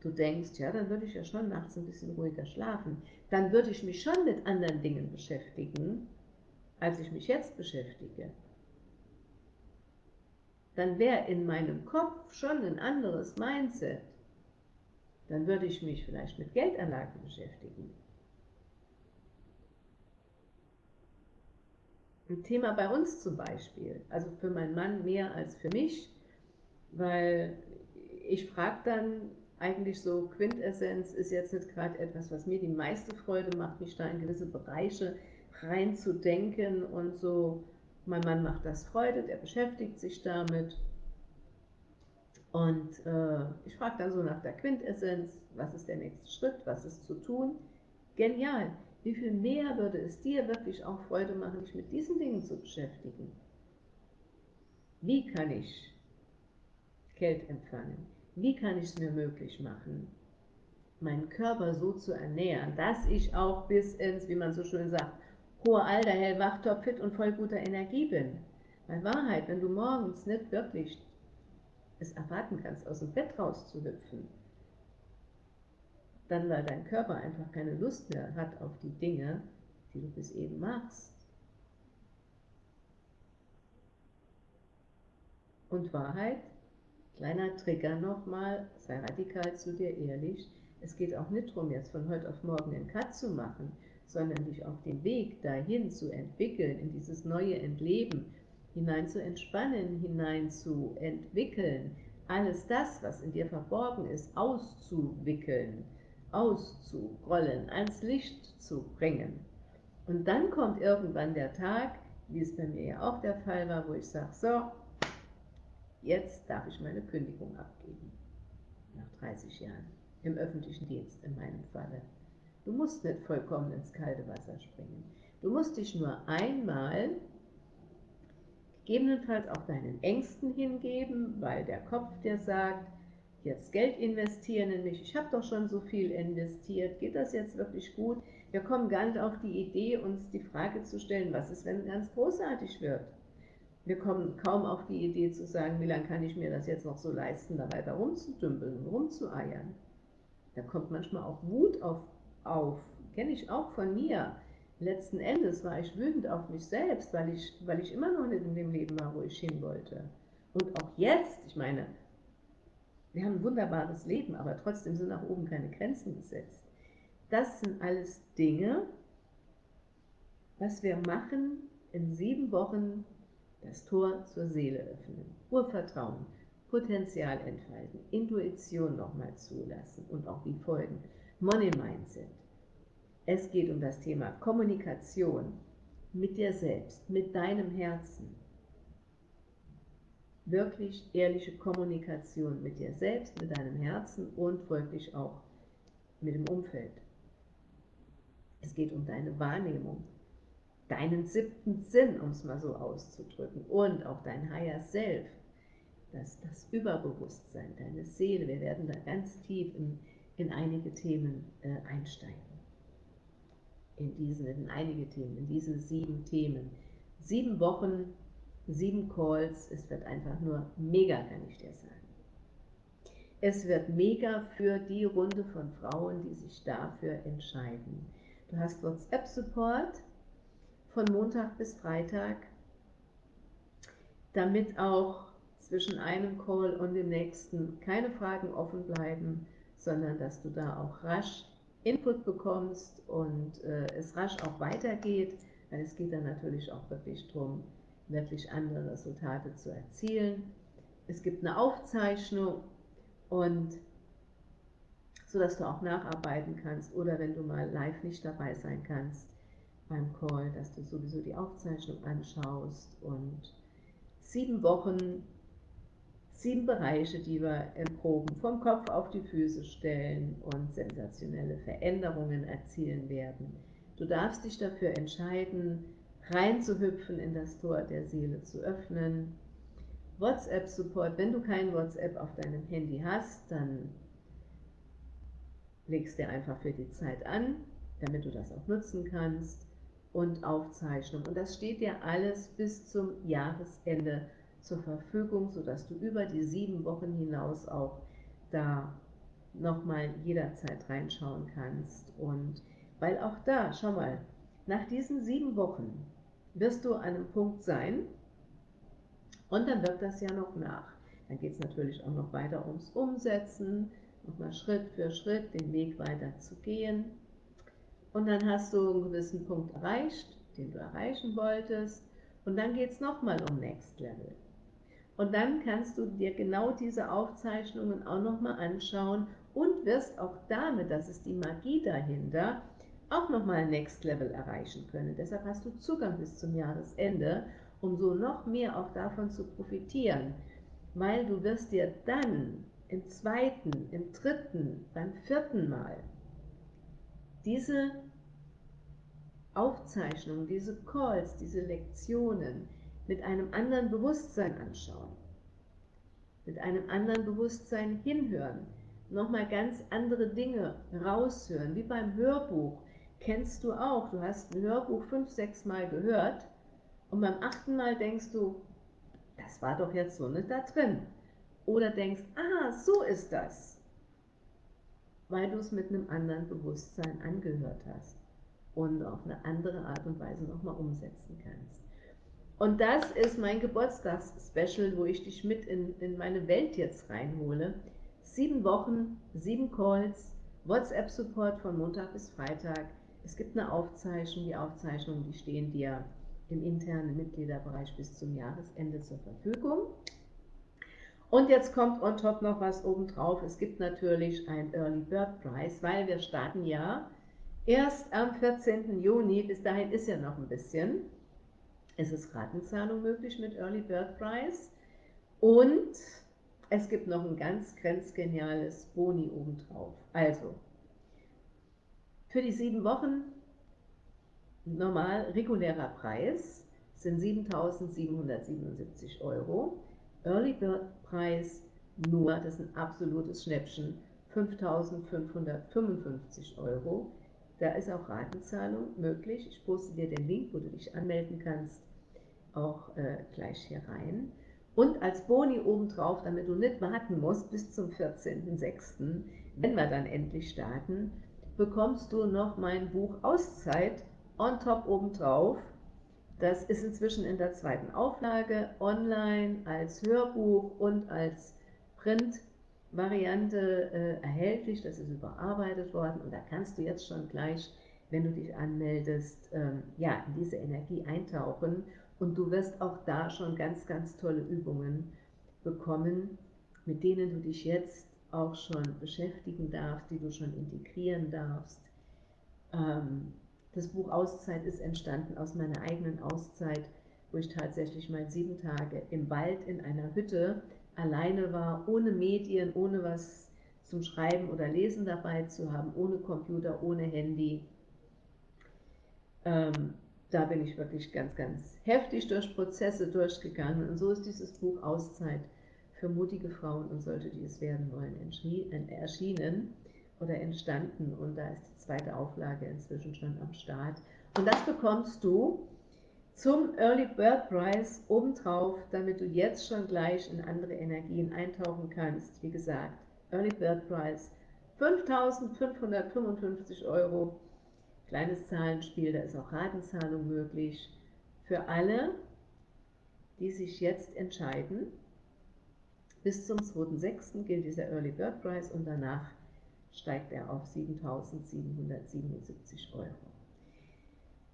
du denkst, ja, dann würde ich ja schon nachts ein bisschen ruhiger schlafen. Dann würde ich mich schon mit anderen Dingen beschäftigen, als ich mich jetzt beschäftige. Dann wäre in meinem Kopf schon ein anderes Mindset. Dann würde ich mich vielleicht mit Geldanlagen beschäftigen. Ein Thema bei uns zum Beispiel. Also für meinen Mann mehr als für mich, weil ich frage dann eigentlich so, Quintessenz ist jetzt nicht gerade etwas, was mir die meiste Freude macht, mich da in gewisse Bereiche reinzudenken und so. Mein Mann macht das Freude, der beschäftigt sich damit. Und äh, ich frage dann so nach der Quintessenz, was ist der nächste Schritt, was ist zu tun. Genial. Wie viel mehr würde es dir wirklich auch Freude machen, dich mit diesen Dingen zu beschäftigen? Wie kann ich Geld empfangen? Wie kann ich es mir möglich machen, meinen Körper so zu ernähren, dass ich auch bis ins, wie man so schön sagt, hohe Alter, hellwach, topfit und voll guter Energie bin? Weil Wahrheit, wenn du morgens nicht wirklich es erwarten kannst, aus dem Bett rauszuhüpfen, dann weil dein Körper einfach keine Lust mehr hat auf die Dinge, die du bis eben machst. Und Wahrheit, kleiner Trigger nochmal, sei radikal zu dir ehrlich, es geht auch nicht darum, jetzt von heute auf morgen einen Cut zu machen, sondern dich auf den Weg dahin zu entwickeln, in dieses neue Entleben, hinein zu entspannen, hinein zu entwickeln, alles das, was in dir verborgen ist, auszuwickeln, auszurollen, ans Licht zu bringen. Und dann kommt irgendwann der Tag, wie es bei mir ja auch der Fall war, wo ich sage, so, jetzt darf ich meine Kündigung abgeben, nach 30 Jahren, im öffentlichen Dienst in meinem Falle. Du musst nicht vollkommen ins kalte Wasser springen. Du musst dich nur einmal gegebenenfalls auch deinen Ängsten hingeben, weil der Kopf dir sagt, jetzt Geld investieren in mich, ich habe doch schon so viel investiert, geht das jetzt wirklich gut? Wir kommen gar nicht auf die Idee, uns die Frage zu stellen, was ist, wenn es ganz großartig wird? Wir kommen kaum auf die Idee zu sagen, wie lange kann ich mir das jetzt noch so leisten, da weiter rumzudümpeln, rumzueiern. Da kommt manchmal auch Wut auf, auf. kenne ich auch von mir letzten Endes war ich wütend auf mich selbst, weil ich, weil ich immer noch nicht in dem Leben war, wo ich hin wollte. Und auch jetzt, ich meine, wir haben ein wunderbares Leben, aber trotzdem sind nach oben keine Grenzen gesetzt. Das sind alles Dinge, was wir machen in sieben Wochen das Tor zur Seele öffnen, Urvertrauen, Potenzial entfalten, Intuition nochmal zulassen und auch die Folgen, Money Mindset, es geht um das Thema Kommunikation mit dir selbst, mit deinem Herzen. Wirklich ehrliche Kommunikation mit dir selbst, mit deinem Herzen und folglich auch mit dem Umfeld. Es geht um deine Wahrnehmung, deinen siebten Sinn, um es mal so auszudrücken, und auch dein Higher Self, das, das Überbewusstsein, deine Seele. Wir werden da ganz tief in, in einige Themen äh, einsteigen in diesen, in einige Themen, in diese sieben Themen. Sieben Wochen, sieben Calls, es wird einfach nur mega, kann ich dir sagen. Es wird mega für die Runde von Frauen, die sich dafür entscheiden. Du hast WhatsApp-Support von Montag bis Freitag, damit auch zwischen einem Call und dem nächsten keine Fragen offen bleiben, sondern dass du da auch rasch Input bekommst und äh, es rasch auch weitergeht, weil es geht dann natürlich auch wirklich darum, wirklich andere Resultate zu erzielen. Es gibt eine Aufzeichnung und so dass du auch nacharbeiten kannst oder wenn du mal live nicht dabei sein kannst beim Call, dass du sowieso die Aufzeichnung anschaust und sieben Wochen sieben Bereiche, die wir erproben, vom Kopf auf die Füße stellen und sensationelle Veränderungen erzielen werden. Du darfst dich dafür entscheiden, reinzuhüpfen in das Tor der Seele zu öffnen. WhatsApp-Support, wenn du kein WhatsApp auf deinem Handy hast, dann legst dir einfach für die Zeit an, damit du das auch nutzen kannst und Aufzeichnung. Und das steht dir alles bis zum Jahresende zur Verfügung, sodass du über die sieben Wochen hinaus auch da nochmal jederzeit reinschauen kannst. Und weil auch da, schau mal, nach diesen sieben Wochen wirst du an einem Punkt sein und dann wird das ja noch nach. Dann geht es natürlich auch noch weiter ums Umsetzen, nochmal Schritt für Schritt den Weg weiter zu gehen. Und dann hast du einen gewissen Punkt erreicht, den du erreichen wolltest. Und dann geht es nochmal um Next Level. Und dann kannst du dir genau diese Aufzeichnungen auch nochmal anschauen und wirst auch damit, das ist die Magie dahinter, auch nochmal Next Level erreichen können. Deshalb hast du Zugang bis zum Jahresende, um so noch mehr auch davon zu profitieren, weil du wirst dir dann im zweiten, im dritten, beim vierten Mal diese Aufzeichnungen, diese Calls, diese Lektionen, mit einem anderen Bewusstsein anschauen, mit einem anderen Bewusstsein hinhören, nochmal ganz andere Dinge raushören, wie beim Hörbuch. Kennst du auch, du hast ein Hörbuch fünf, sechs Mal gehört und beim achten Mal denkst du, das war doch jetzt so nicht da drin. Oder denkst, ah, so ist das, weil du es mit einem anderen Bewusstsein angehört hast. und auf eine andere Art und Weise nochmal umsetzen kannst. Und das ist mein Geburtstagsspecial, wo ich dich mit in, in meine Welt jetzt reinhole. Sieben Wochen, sieben Calls, WhatsApp-Support von Montag bis Freitag. Es gibt eine Aufzeichnung, die Aufzeichnungen, die stehen dir im internen Mitgliederbereich bis zum Jahresende zur Verfügung. Und jetzt kommt on top noch was obendrauf. Es gibt natürlich ein Early Bird Prize, weil wir starten ja erst am 14. Juni. Bis dahin ist ja noch ein bisschen. Es ist Ratenzahlung möglich mit Early Bird Prize. Und es gibt noch ein ganz grenzgeniales Boni obendrauf. Also, für die sieben Wochen normal regulärer Preis sind 7.777 Euro. Early Bird Preis nur, das ist ein absolutes Schnäppchen, 5.555 Euro. Da ist auch Ratenzahlung möglich. Ich poste dir den Link, wo du dich anmelden kannst, auch äh, gleich hier rein. Und als Boni obendrauf, damit du nicht warten musst bis zum 14.06., wenn wir dann endlich starten, bekommst du noch mein Buch Auszeit on top obendrauf. Das ist inzwischen in der zweiten Auflage online als Hörbuch und als Print-Variante äh, erhältlich. Das ist überarbeitet worden und da kannst du jetzt schon gleich, wenn du dich anmeldest, ähm, ja, in diese Energie eintauchen und du wirst auch da schon ganz, ganz tolle Übungen bekommen, mit denen du dich jetzt auch schon beschäftigen darfst, die du schon integrieren darfst. Ähm, das Buch Auszeit ist entstanden aus meiner eigenen Auszeit, wo ich tatsächlich mal sieben Tage im Wald in einer Hütte alleine war, ohne Medien, ohne was zum Schreiben oder Lesen dabei zu haben, ohne Computer, ohne Handy. Ähm, da bin ich wirklich ganz, ganz heftig durch Prozesse durchgegangen. Und so ist dieses Buch Auszeit für mutige Frauen und solche, die es werden wollen, erschienen oder entstanden und da ist die zweite Auflage inzwischen schon am Start. Und das bekommst du zum Early Bird Price obendrauf, damit du jetzt schon gleich in andere Energien eintauchen kannst. Wie gesagt, Early Bird Price 5.555 Euro. Kleines Zahlenspiel, da ist auch Ratenzahlung möglich. Für alle, die sich jetzt entscheiden, bis zum 2.6. gilt dieser Early Bird Price und danach steigt er auf 7.777 Euro.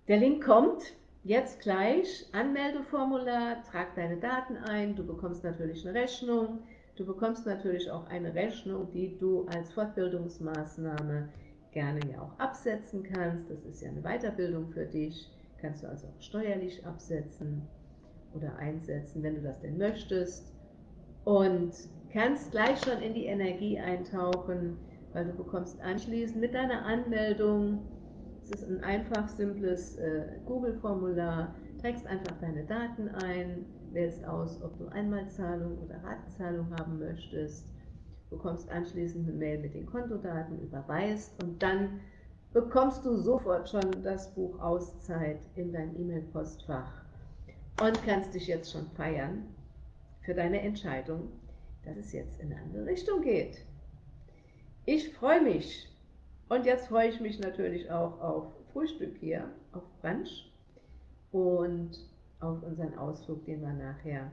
Der Link kommt jetzt gleich. Anmeldeformular, trag deine Daten ein, du bekommst natürlich eine Rechnung, du bekommst natürlich auch eine Rechnung, die du als Fortbildungsmaßnahme gerne ja auch absetzen kannst. Das ist ja eine Weiterbildung für dich, kannst du also auch steuerlich absetzen oder einsetzen, wenn du das denn möchtest. Und kannst gleich schon in die Energie eintauchen, weil du bekommst anschließend mit deiner Anmeldung, es ist ein einfach, simples äh, Google-Formular, trägst einfach deine Daten ein, wählst aus, ob du Einmalzahlung oder Ratenzahlung haben möchtest, bekommst anschließend eine Mail mit den Kontodaten, überweist und dann bekommst du sofort schon das Buch Auszeit in dein E-Mail-Postfach und kannst dich jetzt schon feiern für deine Entscheidung, dass es jetzt in eine andere Richtung geht. Ich freue mich. Und jetzt freue ich mich natürlich auch auf Frühstück hier, auf Brunch und auf unseren Ausflug, den wir nachher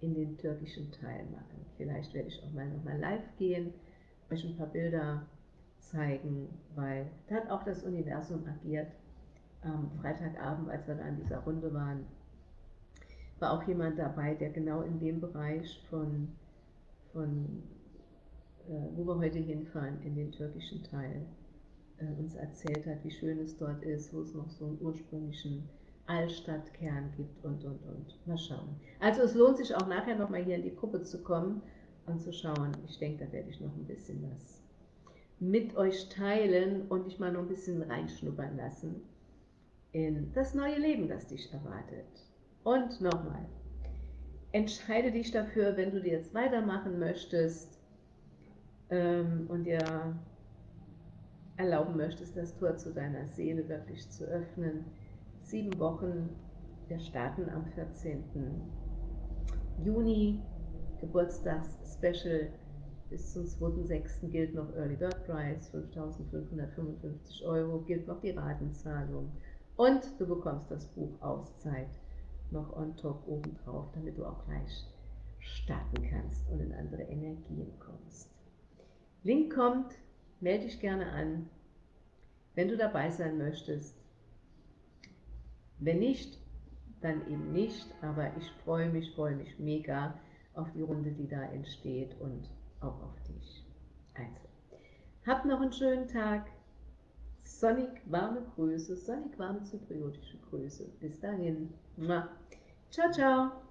in den türkischen Teil machen. Vielleicht werde ich auch mal nochmal live gehen, euch ein paar Bilder zeigen, weil da hat auch das Universum agiert. Am Freitagabend, als wir da in dieser Runde waren, war auch jemand dabei, der genau in dem Bereich von, von äh, wo wir heute hinfahren, in den türkischen Teil, äh, uns erzählt hat, wie schön es dort ist, wo es noch so einen ursprünglichen Altstadtkern gibt und, und, und. Mal schauen. Also es lohnt sich auch nachher nochmal hier in die Gruppe zu kommen und zu schauen. Ich denke, da werde ich noch ein bisschen was mit euch teilen und dich mal noch ein bisschen reinschnuppern lassen in das neue Leben, das dich erwartet. Und nochmal, entscheide dich dafür, wenn du dir jetzt weitermachen möchtest, ähm, und dir erlauben möchtest, das Tor zu deiner Seele wirklich zu öffnen. Sieben Wochen, wir starten am 14. Juni, Geburtstags-Special bis zum 2.6. gilt noch Early Bird Price, 5.555 Euro, gilt noch die Ratenzahlung. Und du bekommst das Buch Auszeit noch on top obendrauf, damit du auch gleich starten kannst und in andere Energien kommst. Link kommt, melde dich gerne an, wenn du dabei sein möchtest. Wenn nicht, dann eben nicht, aber ich freue mich, freue mich mega auf die Runde, die da entsteht und auch auf dich. Also, hab noch einen schönen Tag. Sonnig warme Grüße, sonnig warme zypriotische Grüße. Bis dahin. Ciao, ciao.